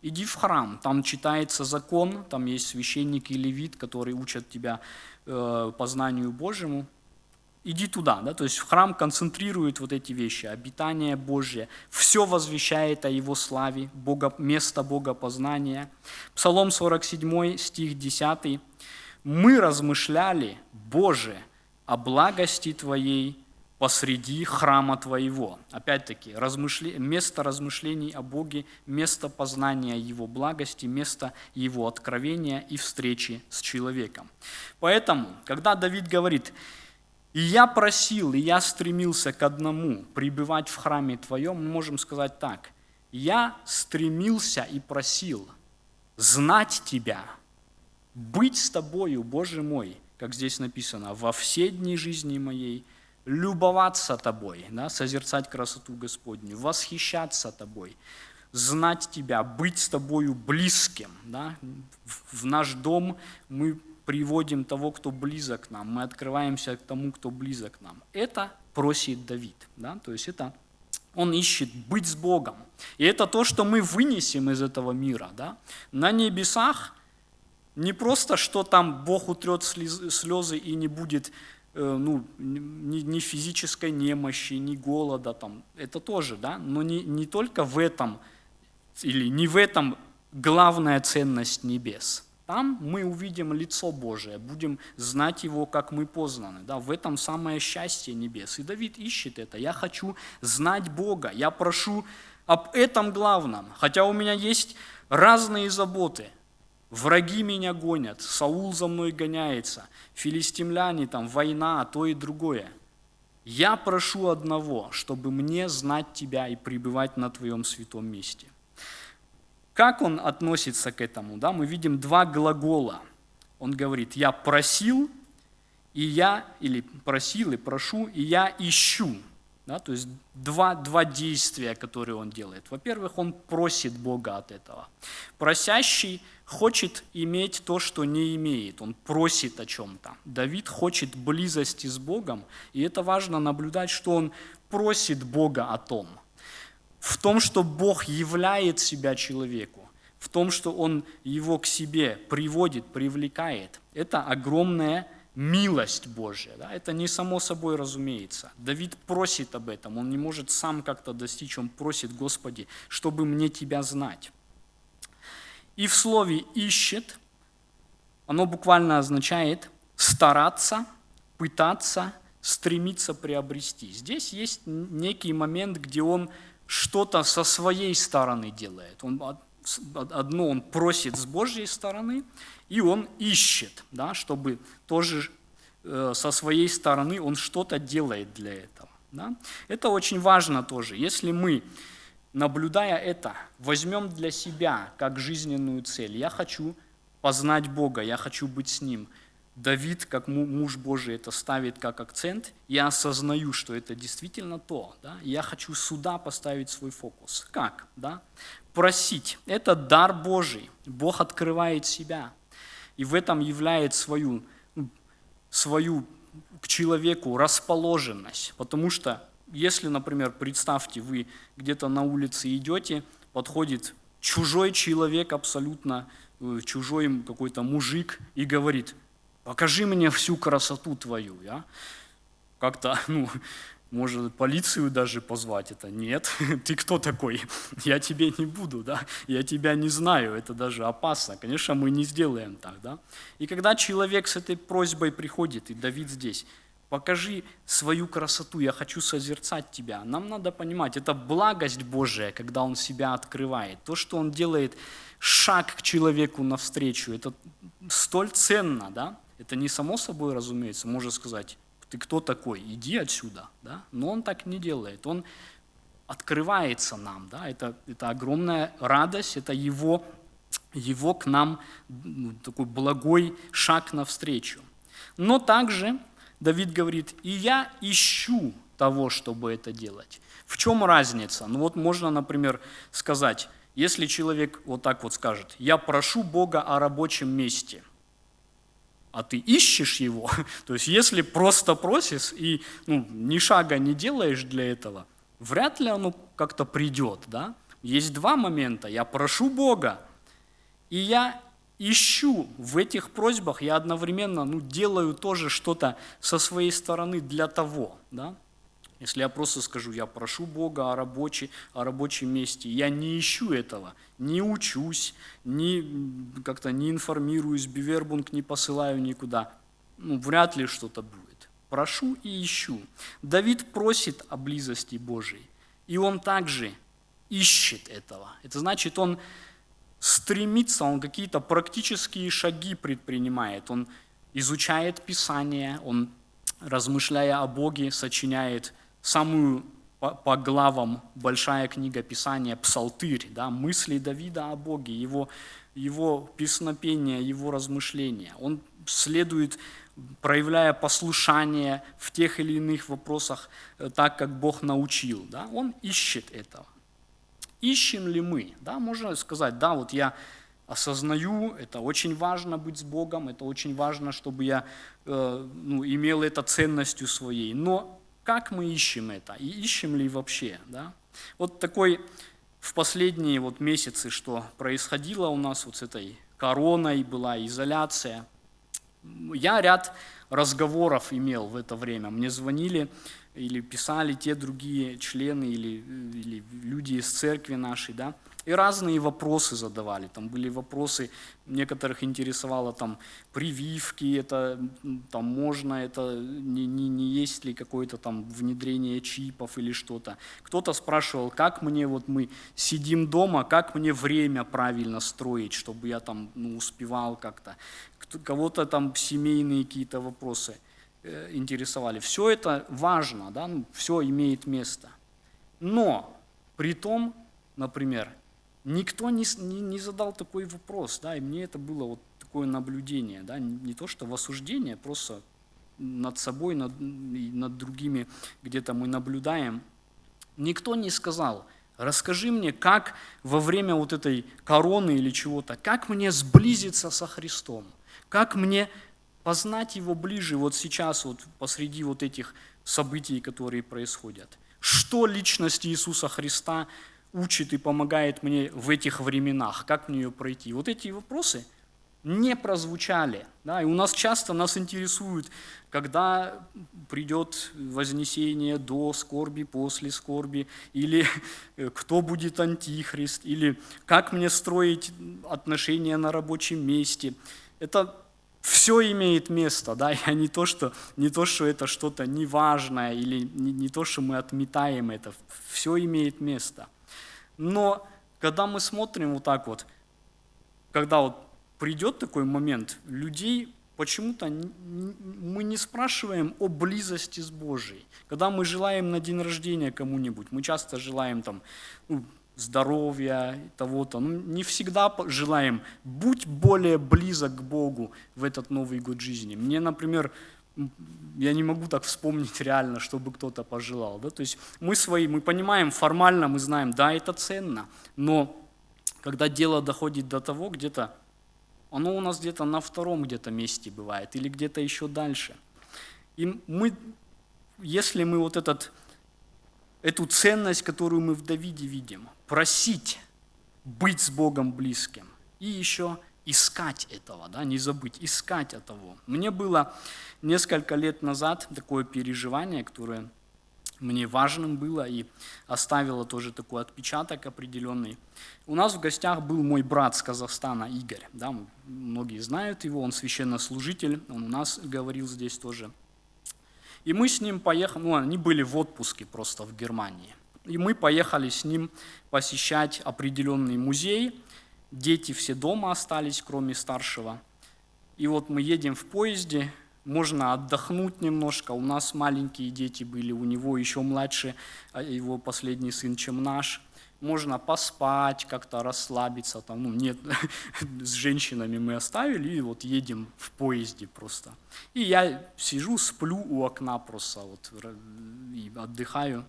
Иди в храм, там читается закон, там есть священник и левит, которые учат тебя э, познанию Божьему. Иди туда, да, то есть храм концентрирует вот эти вещи, обитание Божье, все возвещает о Его славе, Бога, место Бога познания. Псалом 47, стих 10. «Мы размышляли, Боже, о благости Твоей посреди храма Твоего. Опять-таки, размышле... место размышлений о Боге, место познания Его благости, место Его откровения и встречи с человеком. Поэтому, когда Давид говорит, «И я просил, и я стремился к одному, пребывать в храме Твоем», мы можем сказать так, «Я стремился и просил знать Тебя, быть с Тобою, Боже мой», как здесь написано, «во все дни жизни моей, любоваться тобой, да, созерцать красоту Господню, восхищаться тобой, знать тебя, быть с тобою близким. Да. В наш дом мы приводим того, кто близок к нам, мы открываемся к тому, кто близок к нам. Это просит Давид. Да? То есть это он ищет быть с Богом. И это то, что мы вынесем из этого мира. Да? На небесах Не просто, что там Бог утрет слез- слезы и не будет э, ну, ни, ни физической немощи, ни голода, там, это тоже, да, но не, не только в этом, или не в этом главная ценность небес. Там мы увидим лицо Божие, будем знать Его, как мы познаны. Да? В этом самое счастье небес. И Давид ищет это. Я хочу знать Бога, я прошу об этом главном. Хотя у меня есть разные заботы. Враги меня гонят, Саул за мной гоняется, филистимляне, там, война, то и другое. Я прошу одного, чтобы мне знать Тебя и пребывать на Твоем святом месте. Как он относится к этому? Да? Мы видим два глагола. Он говорит, я просил, и я, или просил и прошу, и я ищу. Да? То есть два, два действия, которые он делает. Во-первых, он просит Бога от этого. Просящий хочет иметь то, что не имеет. Он просит о чем-то. Давид хочет близости с Богом, и это важно наблюдать, что он просит Бога о том – в том, что Бог являет себя человеку, в том, что Он его к себе приводит, привлекает, это огромная милость Божья. Да? Это не само собой разумеется. Давид просит об этом, он не может сам как-то достичь, он просит, Господи, чтобы мне Тебя знать. И в слове «ищет» оно буквально означает стараться, пытаться, стремиться приобрести. Здесь есть некий момент, где он что-то со своей стороны делает. Он, одно он просит с Божьей стороны, и он ищет, да, чтобы тоже э, со своей стороны он что-то делает для этого. Да. Это очень важно тоже. Если мы, наблюдая это, возьмем для себя как жизненную цель, я хочу познать Бога, я хочу быть с Ним – Давид, как муж Божий, это ставит как акцент. Я осознаю, что это действительно то. Да? Я хочу сюда поставить свой фокус. Как? Да? Просить. Это дар Божий. Бог открывает себя. И в этом являет свою, ну, свою к человеку расположенность. Потому что, если, например, представьте, вы где-то на улице идете, подходит чужой человек абсолютно, э, чужой какой-то мужик и говорит – покажи мне всю красоту твою. Я как-то, ну, может, полицию даже позвать это. Нет, ты кто такой? Я тебе не буду, да? Я тебя не знаю, это даже опасно. Конечно, мы не сделаем так, да? И когда человек с этой просьбой приходит, и Давид здесь, покажи свою красоту, я хочу созерцать тебя. Нам надо понимать, это благость Божия, когда он себя открывает. То, что он делает шаг к человеку навстречу, это столь ценно, да? Это не само собой разумеется, можно сказать, ты кто такой, иди отсюда. Да? Но он так не делает, он открывается нам. Да? Это, это огромная радость, это его, его к нам ну, такой благой шаг навстречу. Но также Давид говорит, и я ищу того, чтобы это делать. В чем разница? Ну вот можно, например, сказать, если человек вот так вот скажет, я прошу Бога о рабочем месте, а ты ищешь его, то есть если просто просишь и ну, ни шага не делаешь для этого, вряд ли оно как-то придет. Да? Есть два момента. Я прошу Бога, и я ищу в этих просьбах, я одновременно ну, делаю тоже что-то со своей стороны для того. Да? Если я просто скажу, я прошу Бога о, рабочей, о рабочем месте, я не ищу этого, не учусь, не, как-то не информируюсь, бивербунг не посылаю никуда, ну, вряд ли что-то будет. Прошу и ищу. Давид просит о близости Божией, и он также ищет этого. Это значит, он стремится, он какие-то практические шаги предпринимает, он изучает Писание, он, размышляя о Боге, сочиняет самую по, по главам большая книга Писания, Псалтырь, да, мысли Давида о Боге, его, его песнопения, его размышления. Он следует, проявляя послушание в тех или иных вопросах, э, так, как Бог научил. Да, он ищет этого. Ищем ли мы? Да, можно сказать, да, вот я осознаю, это очень важно быть с Богом, это очень важно, чтобы я э, ну, имел это ценностью своей. Но как мы ищем это и ищем ли вообще. Да? Вот такой в последние вот месяцы, что происходило у нас вот с этой короной, была изоляция. Я ряд разговоров имел в это время. Мне звонили или писали те другие члены или, или люди из церкви нашей, да, и разные вопросы задавали. Там были вопросы, некоторых интересовало там прививки, это там можно, это не, не, не есть ли какое-то там внедрение чипов или что-то. Кто-то спрашивал, как мне вот мы сидим дома, как мне время правильно строить, чтобы я там ну, успевал как-то. Кого-то там семейные какие-то вопросы э, интересовали. Все это важно, да, ну, все имеет место. Но при том, например, никто не, не, не задал такой вопрос, да, и мне это было вот такое наблюдение, да, не то что в осуждение, просто над собой, над, над другими где-то мы наблюдаем. Никто не сказал, расскажи мне, как во время вот этой короны или чего-то, как мне сблизиться со Христом, как мне познать Его ближе вот сейчас, вот посреди вот этих событий, которые происходят. Что личность Иисуса Христа учит и помогает мне в этих временах, как мне ее пройти. Вот эти вопросы не прозвучали. Да? И у нас часто нас интересует, когда придет вознесение до скорби, после скорби, или э, кто будет антихрист, или как мне строить отношения на рабочем месте. Это все имеет место, да, и не то, что, не то, что это что-то неважное, или не, не то, что мы отметаем это, все имеет место – но когда мы смотрим вот так вот, когда вот придет такой момент, людей почему-то мы не спрашиваем о близости с Божией. Когда мы желаем на день рождения кому-нибудь, мы часто желаем там ну, здоровья, того-то. Ну, не всегда желаем, будь более близок к Богу в этот Новый год жизни. Мне, например, я не могу так вспомнить реально, чтобы кто-то пожелал. Да? То есть мы свои, мы понимаем, формально мы знаем, да, это ценно, но когда дело доходит до того, где-то, оно у нас где-то на втором где-то месте бывает, или где-то еще дальше. И мы, если мы вот этот, эту ценность, которую мы в Давиде видим, просить быть с Богом близким, и еще искать этого, да, не забыть, искать этого. Мне было несколько лет назад такое переживание, которое мне важным было и оставило тоже такой отпечаток определенный. У нас в гостях был мой брат с Казахстана, Игорь. Да, многие знают его, он священнослужитель, он у нас говорил здесь тоже. И мы с ним поехали, ну, они были в отпуске просто в Германии. И мы поехали с ним посещать определенный музей, дети все дома остались, кроме старшего. И вот мы едем в поезде, можно отдохнуть немножко. У нас маленькие дети были, у него еще младше, а его последний сын, чем наш. Можно поспать, как-то расслабиться. Там, ну, нет, с женщинами мы оставили, и вот едем в поезде просто. И я сижу, сплю у окна просто, вот, и отдыхаю.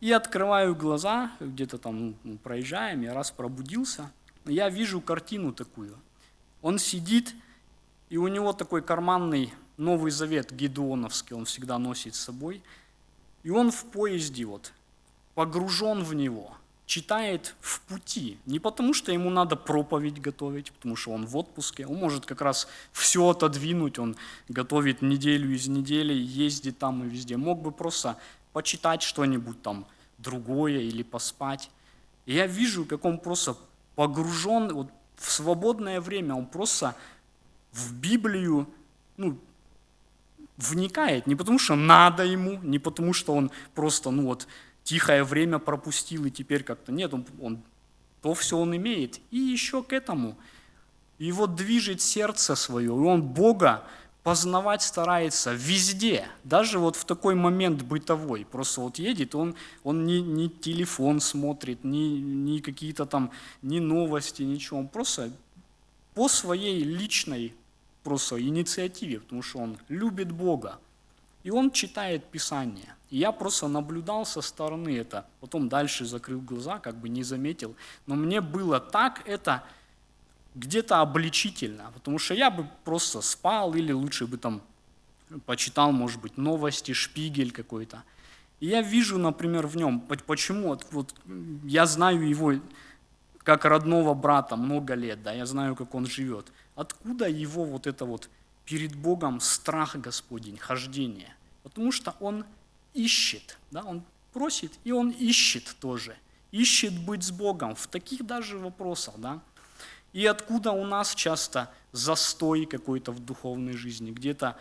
И открываю глаза, где-то там ну, проезжаем, я раз пробудился – я вижу картину такую. Он сидит, и у него такой карманный Новый Завет Гедеоновский, он всегда носит с собой. И он в поезде вот, погружен в него, читает в пути. Не потому, что ему надо проповедь готовить, потому что он в отпуске. Он может как раз все отодвинуть, он готовит неделю из недели, ездит там и везде. Мог бы просто почитать что-нибудь там другое или поспать. И я вижу, как он просто погружен вот, в свободное время, он просто в Библию ну, вникает, не потому что надо ему, не потому что он просто ну вот, тихое время пропустил и теперь как-то нет, он, он, то все он имеет. И еще к этому. Его движет сердце свое, и он Бога познавать старается везде, даже вот в такой момент бытовой. Просто вот едет, он, он не, не телефон смотрит, ни, ни какие-то там, ни новости, ничего. Он просто по своей личной просто инициативе, потому что он любит Бога. И он читает Писание. И я просто наблюдал со стороны это, потом дальше закрыл глаза, как бы не заметил. Но мне было так это где-то обличительно, потому что я бы просто спал или лучше бы там почитал, может быть, новости, шпигель какой-то. И я вижу, например, в нем, почему, вот я знаю его как родного брата много лет, да, я знаю, как он живет. Откуда его вот это вот перед Богом страх Господень, хождение? Потому что он ищет, да, он просит, и он ищет тоже. Ищет быть с Богом в таких даже вопросах, да. И откуда у нас часто застой какой-то в духовной жизни, где-то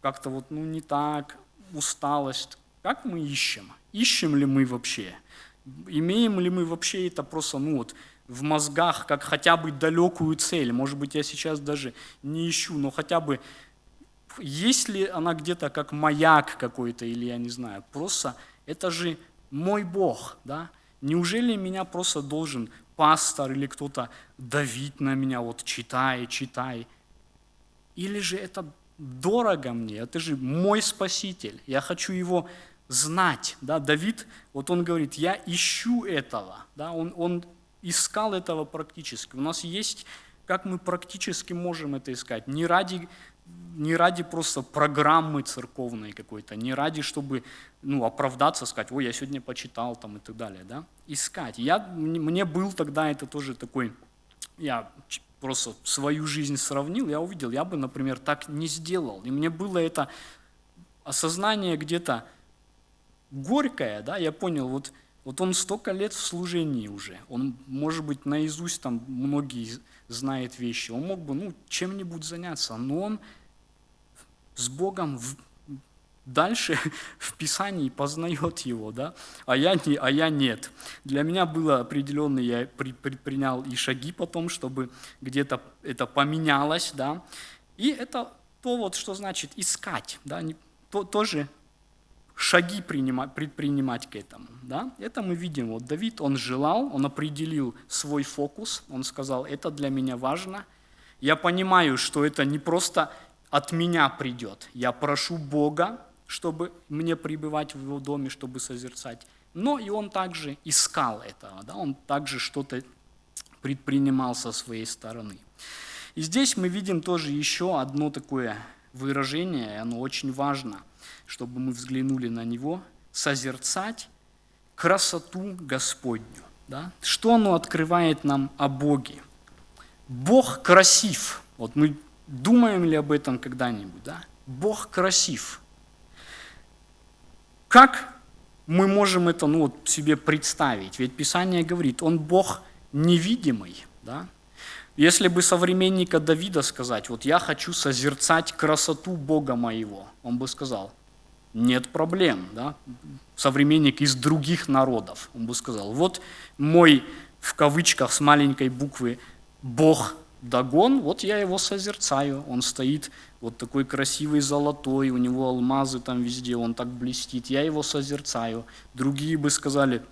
как-то вот, ну, не так, усталость. Как мы ищем? Ищем ли мы вообще? Имеем ли мы вообще это просто, ну вот, в мозгах, как хотя бы далекую цель? Может быть, я сейчас даже не ищу, но хотя бы есть ли она где-то как маяк какой-то, или я не знаю, просто это же мой Бог, да? Неужели меня просто должен пастор или кто-то давить на меня, вот читай, читай? Или же это дорого мне, это же мой спаситель, я хочу его знать. Да? Давид, вот он говорит, я ищу этого, да? он, он искал этого практически. У нас есть, как мы практически можем это искать, не ради, не ради просто программы церковной какой-то, не ради, чтобы ну, оправдаться, сказать, ой, я сегодня почитал там и так далее. Да? Искать. Я, мне был тогда это тоже такой, я просто свою жизнь сравнил, я увидел, я бы, например, так не сделал. И мне было это осознание где-то горькое, да, я понял, вот, вот он столько лет в служении уже, он, может быть, наизусть там многие знает вещи, он мог бы, ну, чем-нибудь заняться, но он с Богом дальше в Писании познает его, да? а, я не, а я нет. Для меня было определенно, я предпринял и шаги потом, чтобы где-то это поменялось, да? и это то, вот, что значит искать, да? то, тоже шаги принимать, предпринимать к этому. Да? Это мы видим, вот Давид, он желал, он определил свой фокус, он сказал, это для меня важно, я понимаю, что это не просто от меня придет. Я прошу Бога, чтобы мне пребывать в его доме, чтобы созерцать. Но и он также искал этого, да? он также что-то предпринимал со своей стороны. И здесь мы видим тоже еще одно такое выражение, и оно очень важно, чтобы мы взглянули на него, созерцать красоту Господню. Да? Что оно открывает нам о Боге? Бог красив. Вот мы думаем ли об этом когда-нибудь? Да? Бог красив. Как мы можем это ну, вот, себе представить? Ведь Писание говорит, он Бог невидимый. Да? Если бы современника Давида сказать, вот я хочу созерцать красоту Бога моего, он бы сказал, нет проблем. Да? Современник из других народов, он бы сказал, вот мой, в кавычках с маленькой буквы, Бог Дагон, вот я его созерцаю, он стоит вот такой красивый золотой, у него алмазы там везде, он так блестит, я его созерцаю. Другие бы сказали,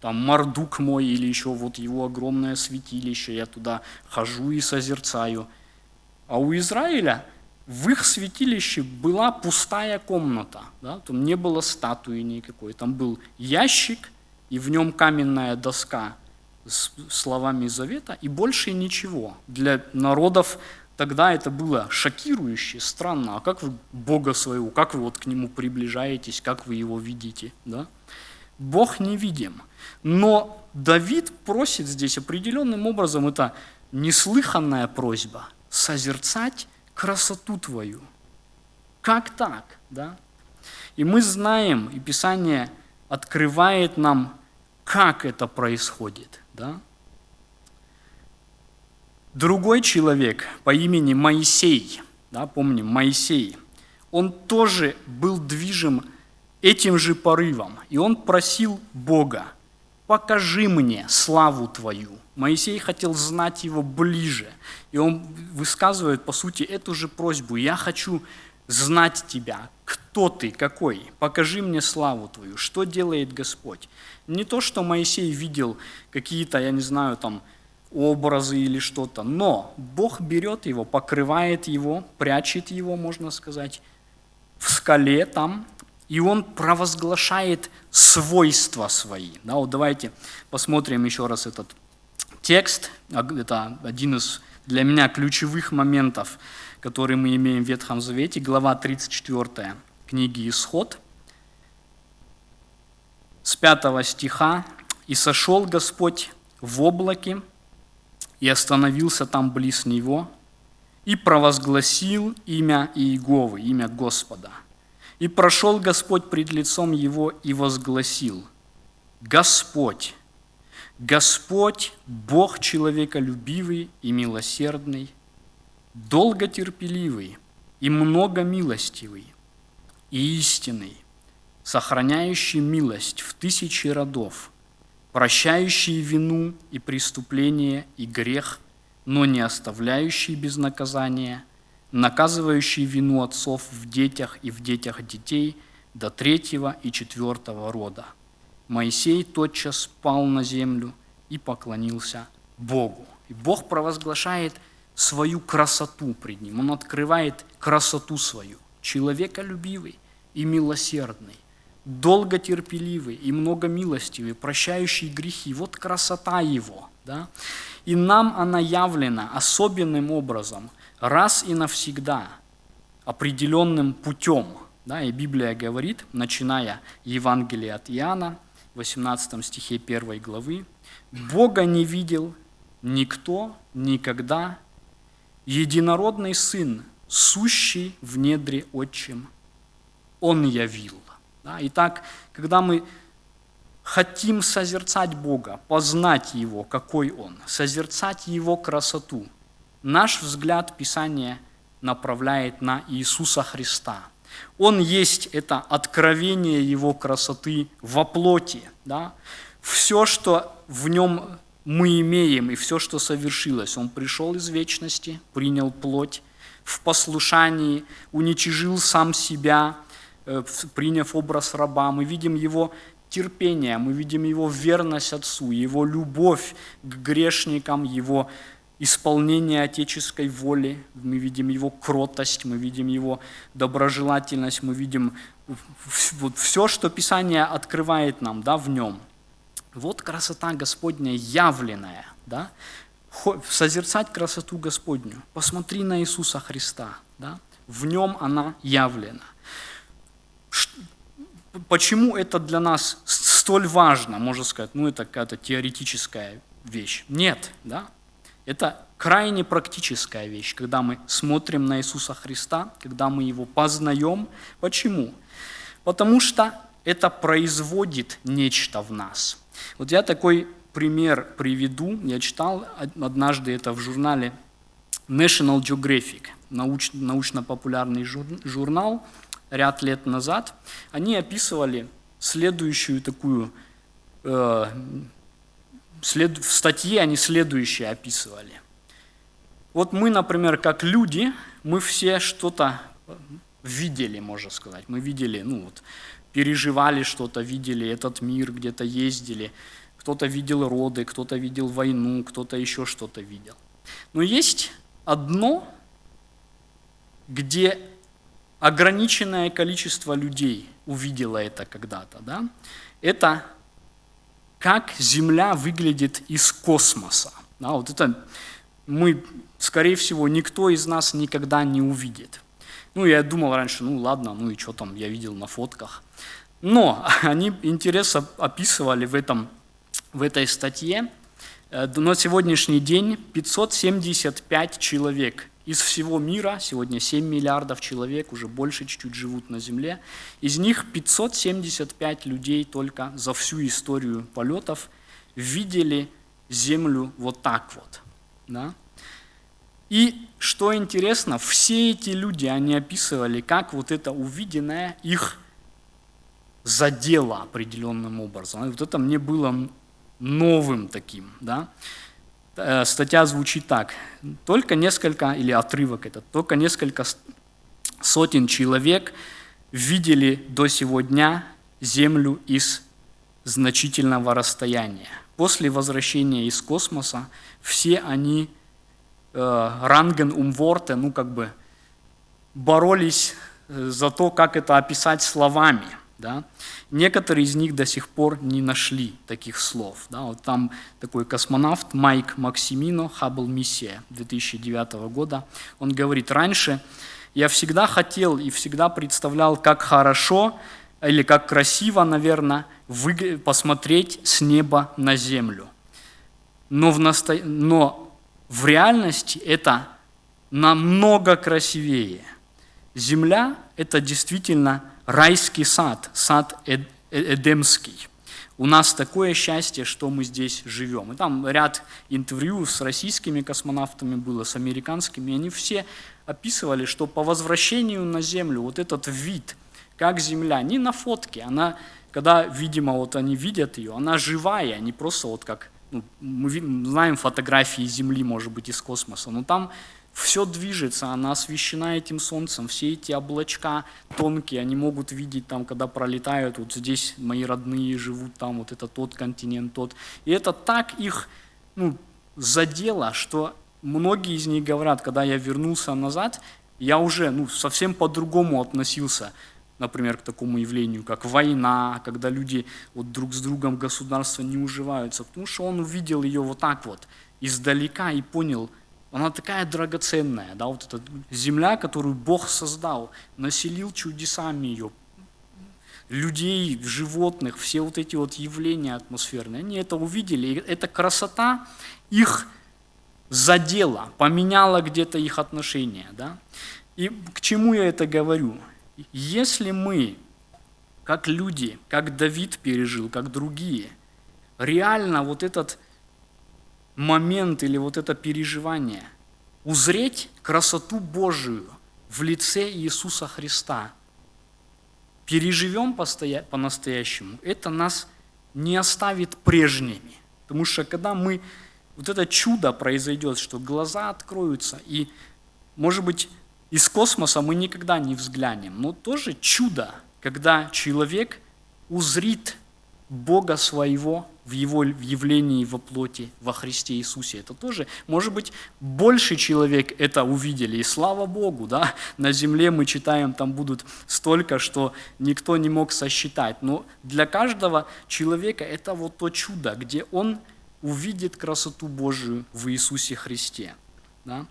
там Мардук мой или еще вот его огромное святилище, я туда хожу и созерцаю. А у Израиля в их святилище была пустая комната, да? там не было статуи никакой, там был ящик, и в нем каменная доска с словами завета, и больше ничего. Для народов Тогда это было шокирующе, странно. А как вы Бога своего, как вы вот к Нему приближаетесь, как вы Его видите? Да? Бог невидим. Но Давид просит здесь определенным образом, это неслыханная просьба, созерцать красоту Твою. Как так? Да? И мы знаем, и Писание открывает нам, как это происходит. Да? Другой человек по имени Моисей, да, помним, Моисей, он тоже был движим этим же порывом, и он просил Бога, покажи мне славу Твою. Моисей хотел знать его ближе, и он высказывает, по сути, эту же просьбу. Я хочу знать Тебя, кто Ты, какой, покажи мне славу Твою, что делает Господь. Не то, что Моисей видел какие-то, я не знаю, там, образы или что-то. Но Бог берет его, покрывает его, прячет его, можно сказать, в скале там, и Он провозглашает свойства свои. Да, вот давайте посмотрим еще раз этот текст. Это один из для меня ключевых моментов, которые мы имеем в Ветхом Завете, глава 34 книги «Исход», с 5 стиха. «И сошел Господь в облаке и остановился там близ него, и провозгласил имя Иеговы, имя Господа. И прошел Господь пред лицом его и возгласил, Господь, Господь, Бог человеколюбивый и милосердный, долготерпеливый и многомилостивый и истинный, сохраняющий милость в тысячи родов, прощающий вину и преступление и грех, но не оставляющий без наказания, наказывающий вину отцов в детях и в детях детей до третьего и четвертого рода. Моисей тотчас пал на землю и поклонился Богу. И Бог провозглашает свою красоту пред ним. Он открывает красоту свою. Человеколюбивый и милосердный, долготерпеливый и многомилостивый, прощающий грехи. Вот красота его. Да? И нам она явлена особенным образом, раз и навсегда, определенным путем. Да? И Библия говорит, начиная Евангелие от Иоанна, 18 стихе 1 главы, «Бога не видел никто никогда, единородный Сын, сущий в недре Отчим, Он явил». Да? Итак, когда мы хотим созерцать Бога, познать Его, какой Он, созерцать Его красоту, наш взгляд Писания направляет на Иисуса Христа. Он есть это откровение Его красоты во плоти. Да? Все, что в Нем мы имеем, и все, что совершилось, Он пришел из вечности, принял плоть, в послушании уничижил сам себя, приняв образ раба. Мы видим Его терпение, мы видим Его верность Отцу, Его любовь к грешникам, Его исполнение отеческой воли, мы видим Его кротость, мы видим Его доброжелательность, мы видим вот все, что Писание открывает нам да, в Нем. Вот красота Господня явленная. Да? Созерцать красоту Господню. Посмотри на Иисуса Христа. Да? В Нем она явлена почему это для нас столь важно, можно сказать, ну это какая-то теоретическая вещь. Нет, да? Это крайне практическая вещь, когда мы смотрим на Иисуса Христа, когда мы Его познаем. Почему? Потому что это производит нечто в нас. Вот я такой пример приведу. Я читал однажды это в журнале National Geographic, научно-популярный журнал, ряд лет назад, они описывали следующую такую, э, след, в статье они следующее описывали. Вот мы, например, как люди, мы все что-то видели, можно сказать. Мы видели, ну вот, переживали что-то, видели этот мир, где-то ездили. Кто-то видел роды, кто-то видел войну, кто-то еще что-то видел. Но есть одно, где ограниченное количество людей увидело это когда-то. Да? Это как Земля выглядит из космоса. Да, вот это мы, скорее всего, никто из нас никогда не увидит. Ну, я думал раньше, ну ладно, ну и что там, я видел на фотках. Но они интересно описывали в, этом, в этой статье, э, на сегодняшний день 575 человек из всего мира, сегодня 7 миллиардов человек, уже больше чуть-чуть живут на Земле, из них 575 людей только за всю историю полетов видели Землю вот так вот. Да? И что интересно, все эти люди, они описывали, как вот это увиденное их задело определенным образом. И вот это мне было новым таким. Да? Э, статья звучит так. Только несколько, или отрывок этот, только несколько сотен человек видели до сего дня Землю из значительного расстояния. После возвращения из космоса все они э, ранген умворте, ну как бы боролись э, за то, как это описать словами – да? Некоторые из них до сих пор не нашли таких слов. Да? Вот там такой космонавт Майк Максимино, Хаббл миссия 2009 года, он говорит, раньше я всегда хотел и всегда представлял, как хорошо или как красиво, наверное, посмотреть с неба на землю. Но, в насто... Но в реальности это намного красивее. Земля – это действительно райский сад, сад Эд- Э- Эдемский. У нас такое счастье, что мы здесь живем. И там ряд интервью с российскими космонавтами было, с американскими, и они все описывали, что по возвращению на Землю вот этот вид, как Земля, не на фотке, она, когда, видимо, вот они видят ее, она живая, не просто вот как, ну, мы знаем фотографии Земли, может быть, из космоса, но там все движется, она освещена этим солнцем, все эти облачка тонкие, они могут видеть там, когда пролетают, вот здесь мои родные живут, там вот это тот континент, тот. И это так их ну, задело, что многие из них говорят, когда я вернулся назад, я уже ну, совсем по-другому относился, например, к такому явлению, как война, когда люди вот друг с другом государства не уживаются, потому что он увидел ее вот так вот, издалека и понял, она такая драгоценная, да, вот эта земля, которую Бог создал, населил чудесами ее, людей, животных, все вот эти вот явления атмосферные, они это увидели, и эта красота их задела, поменяла где-то их отношения. Да? И к чему я это говорю? Если мы, как люди, как Давид пережил, как другие, реально вот этот момент или вот это переживание, узреть красоту Божию в лице Иисуса Христа, переживем по-настоящему, это нас не оставит прежними. Потому что когда мы, вот это чудо произойдет, что глаза откроются, и, может быть, из космоса мы никогда не взглянем, но тоже чудо, когда человек узрит Бога своего в Его в явлении во плоти во Христе Иисусе. Это тоже, может быть, больше человек это увидели, и слава Богу, да, на земле мы читаем, там будут столько, что никто не мог сосчитать, но для каждого человека это вот то чудо, где он увидит красоту Божию в Иисусе Христе. Да?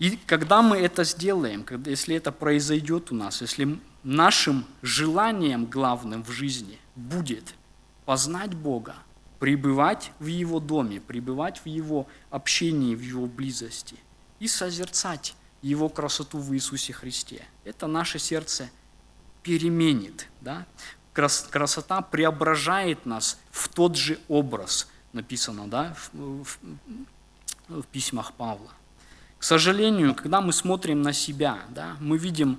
И когда мы это сделаем, когда, если это произойдет у нас, если нашим желанием главным в жизни будет познать Бога, пребывать в Его доме, пребывать в Его общении, в Его близости и созерцать Его красоту в Иисусе Христе, это наше сердце переменит. Да? Крас- Красота преображает нас в тот же образ, написано да, в, в- в письмах Павла. К сожалению, когда мы смотрим на себя, да, мы видим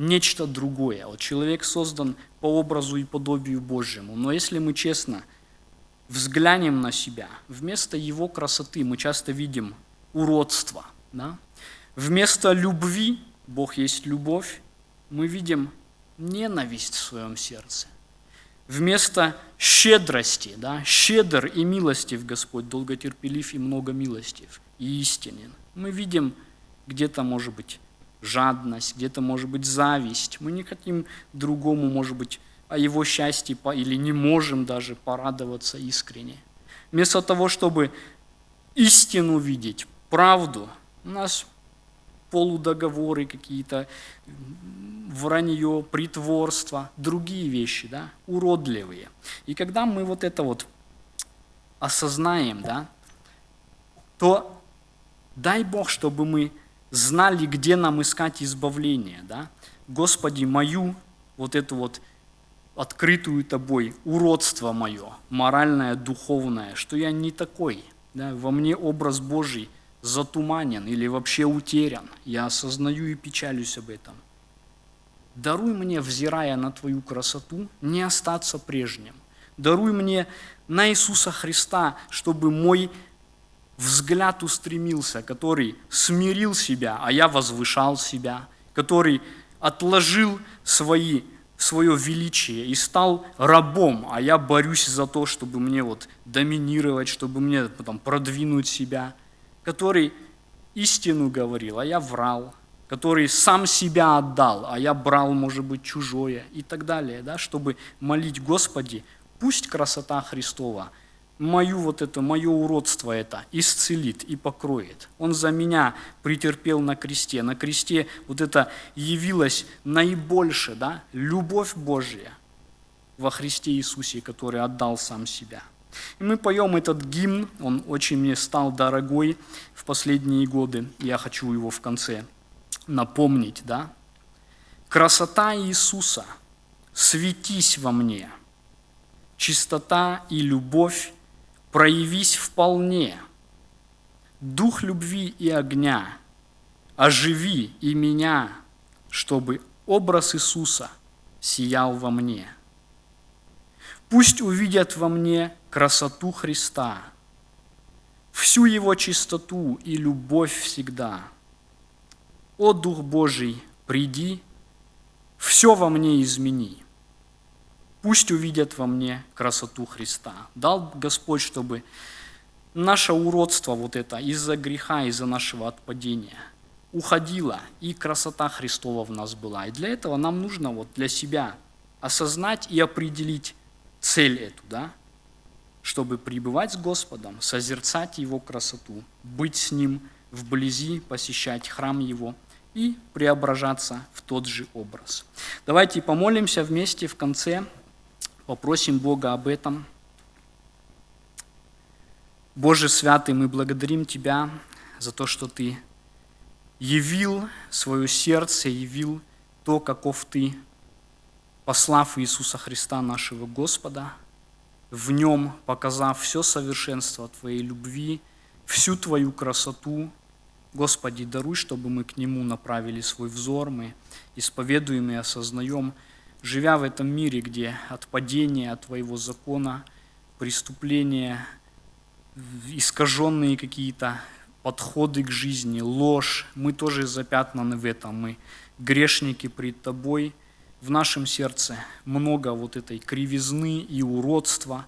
нечто другое. Вот человек создан по образу и подобию Божьему. Но если мы честно взглянем на себя, вместо его красоты мы часто видим уродство. Да? Вместо любви, Бог есть любовь, мы видим ненависть в своем сердце. Вместо щедрости, да, щедр и милостив Господь, долготерпелив и много милостив, и истинен. Мы видим где-то, может быть, жадность, где-то, может быть, зависть. Мы не хотим другому, может быть, о его счастье или не можем даже порадоваться искренне. Вместо того, чтобы истину видеть, правду, у нас полудоговоры какие-то, вранье, притворство, другие вещи, да, уродливые. И когда мы вот это вот осознаем, да, то дай Бог, чтобы мы знали, где нам искать избавление, да. Господи, мою вот эту вот открытую тобой уродство мое, моральное, духовное, что я не такой, да, во мне образ Божий затуманен или вообще утерян, я осознаю и печалюсь об этом. Даруй мне, взирая на Твою красоту, не остаться прежним. Даруй мне на Иисуса Христа, чтобы мой взгляд устремился, который смирил себя, а я возвышал себя, который отложил свои, свое величие и стал рабом, а я борюсь за то, чтобы мне вот доминировать, чтобы мне потом продвинуть себя, который истину говорил, а я врал, который сам себя отдал, а я брал, может быть, чужое и так далее, да, чтобы молить Господи, пусть красота Христова мою вот это, мое уродство это исцелит и покроет. Он за меня претерпел на кресте. На кресте вот это явилось наибольше, да, любовь Божья во Христе Иисусе, который отдал сам себя. И мы поем этот гимн, он очень мне стал дорогой в последние годы. Я хочу его в конце напомнить, да? Красота Иисуса, светись во мне, чистота и любовь проявись вполне, дух любви и огня, оживи и меня, чтобы образ Иисуса сиял во мне. Пусть увидят во мне красоту Христа, всю Его чистоту и любовь всегда. О Дух Божий, приди, все во мне измени. Пусть увидят во мне красоту Христа. Дал Господь, чтобы наше уродство вот это из-за греха, из-за нашего отпадения уходило, и красота Христова в нас была. И для этого нам нужно вот для себя осознать и определить цель эту, да, чтобы пребывать с Господом, созерцать Его красоту, быть с Ним вблизи, посещать храм Его и преображаться в тот же образ. Давайте помолимся вместе в конце, попросим Бога об этом. Боже Святый, мы благодарим Тебя за то, что Ты явил свое сердце, явил то, каков Ты, послав Иисуса Христа, нашего Господа, в Нем показав все совершенство Твоей любви, всю Твою красоту. Господи, даруй, чтобы мы к Нему направили свой взор, мы исповедуем и осознаем, живя в этом мире, где от падения от Твоего закона, преступления, искаженные какие-то подходы к жизни, ложь, мы тоже запятнаны в этом, мы грешники пред Тобой, в нашем сердце много вот этой кривизны и уродства.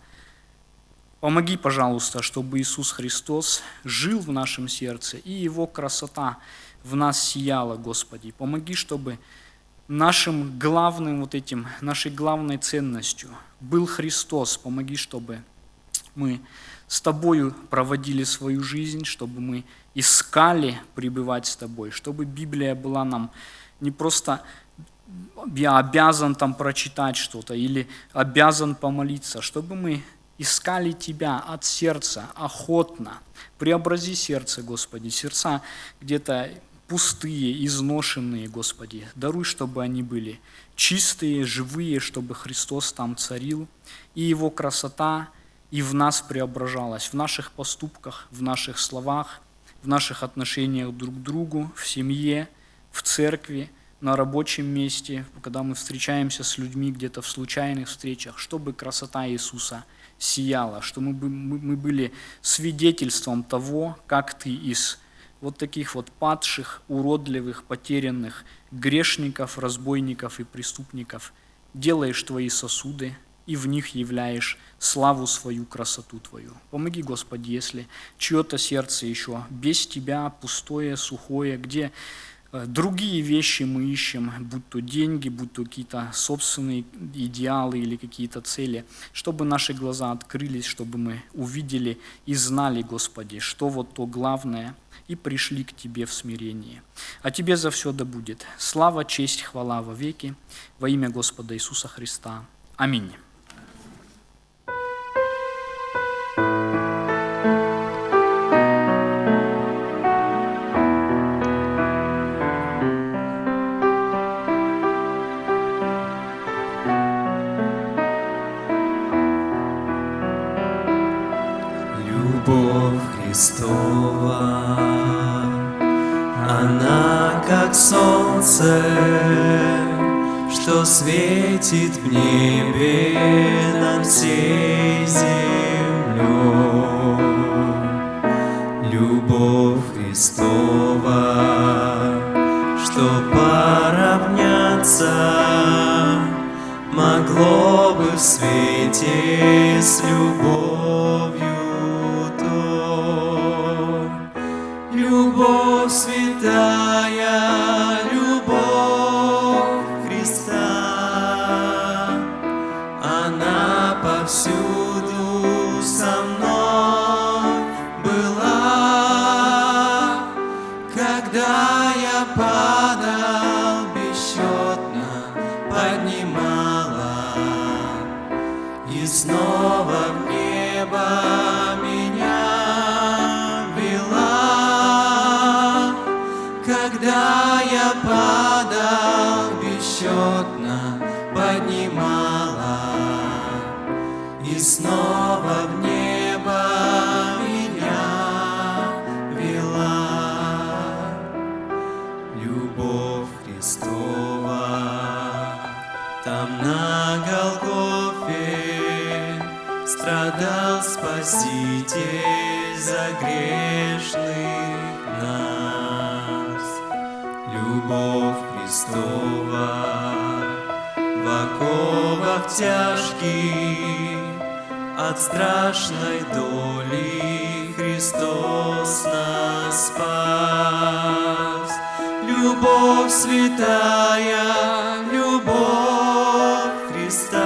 Помоги, пожалуйста, чтобы Иисус Христос жил в нашем сердце, и Его красота в нас сияла, Господи. Помоги, чтобы нашим главным вот этим, нашей главной ценностью был Христос. Помоги, чтобы мы с Тобою проводили свою жизнь, чтобы мы искали пребывать с Тобой, чтобы Библия была нам не просто я обязан там прочитать что-то или обязан помолиться, чтобы мы искали Тебя от сердца, охотно. Преобрази сердце, Господи, сердца где-то пустые, изношенные, Господи. Даруй, чтобы они были чистые, живые, чтобы Христос там царил, и Его красота и в нас преображалась, в наших поступках, в наших словах, в наших отношениях друг к другу, в семье, в церкви – на рабочем месте, когда мы встречаемся с людьми где-то в случайных встречах, чтобы красота Иисуса сияла, чтобы мы, мы были свидетельством того, как Ты из вот таких вот падших, уродливых, потерянных грешников, разбойников и преступников делаешь Твои сосуды и в них являешь славу свою, красоту Твою. Помоги, Господи, если чье-то сердце еще без Тебя, пустое, сухое, где другие вещи мы ищем, будь то деньги, будь то какие-то собственные идеалы или какие-то цели, чтобы наши глаза открылись, чтобы мы увидели и знали, Господи, что вот то главное, и пришли к Тебе в смирении. А Тебе за все да будет. Слава, честь, хвала во веки во имя Господа Иисуса Христа. Аминь. you. Любовь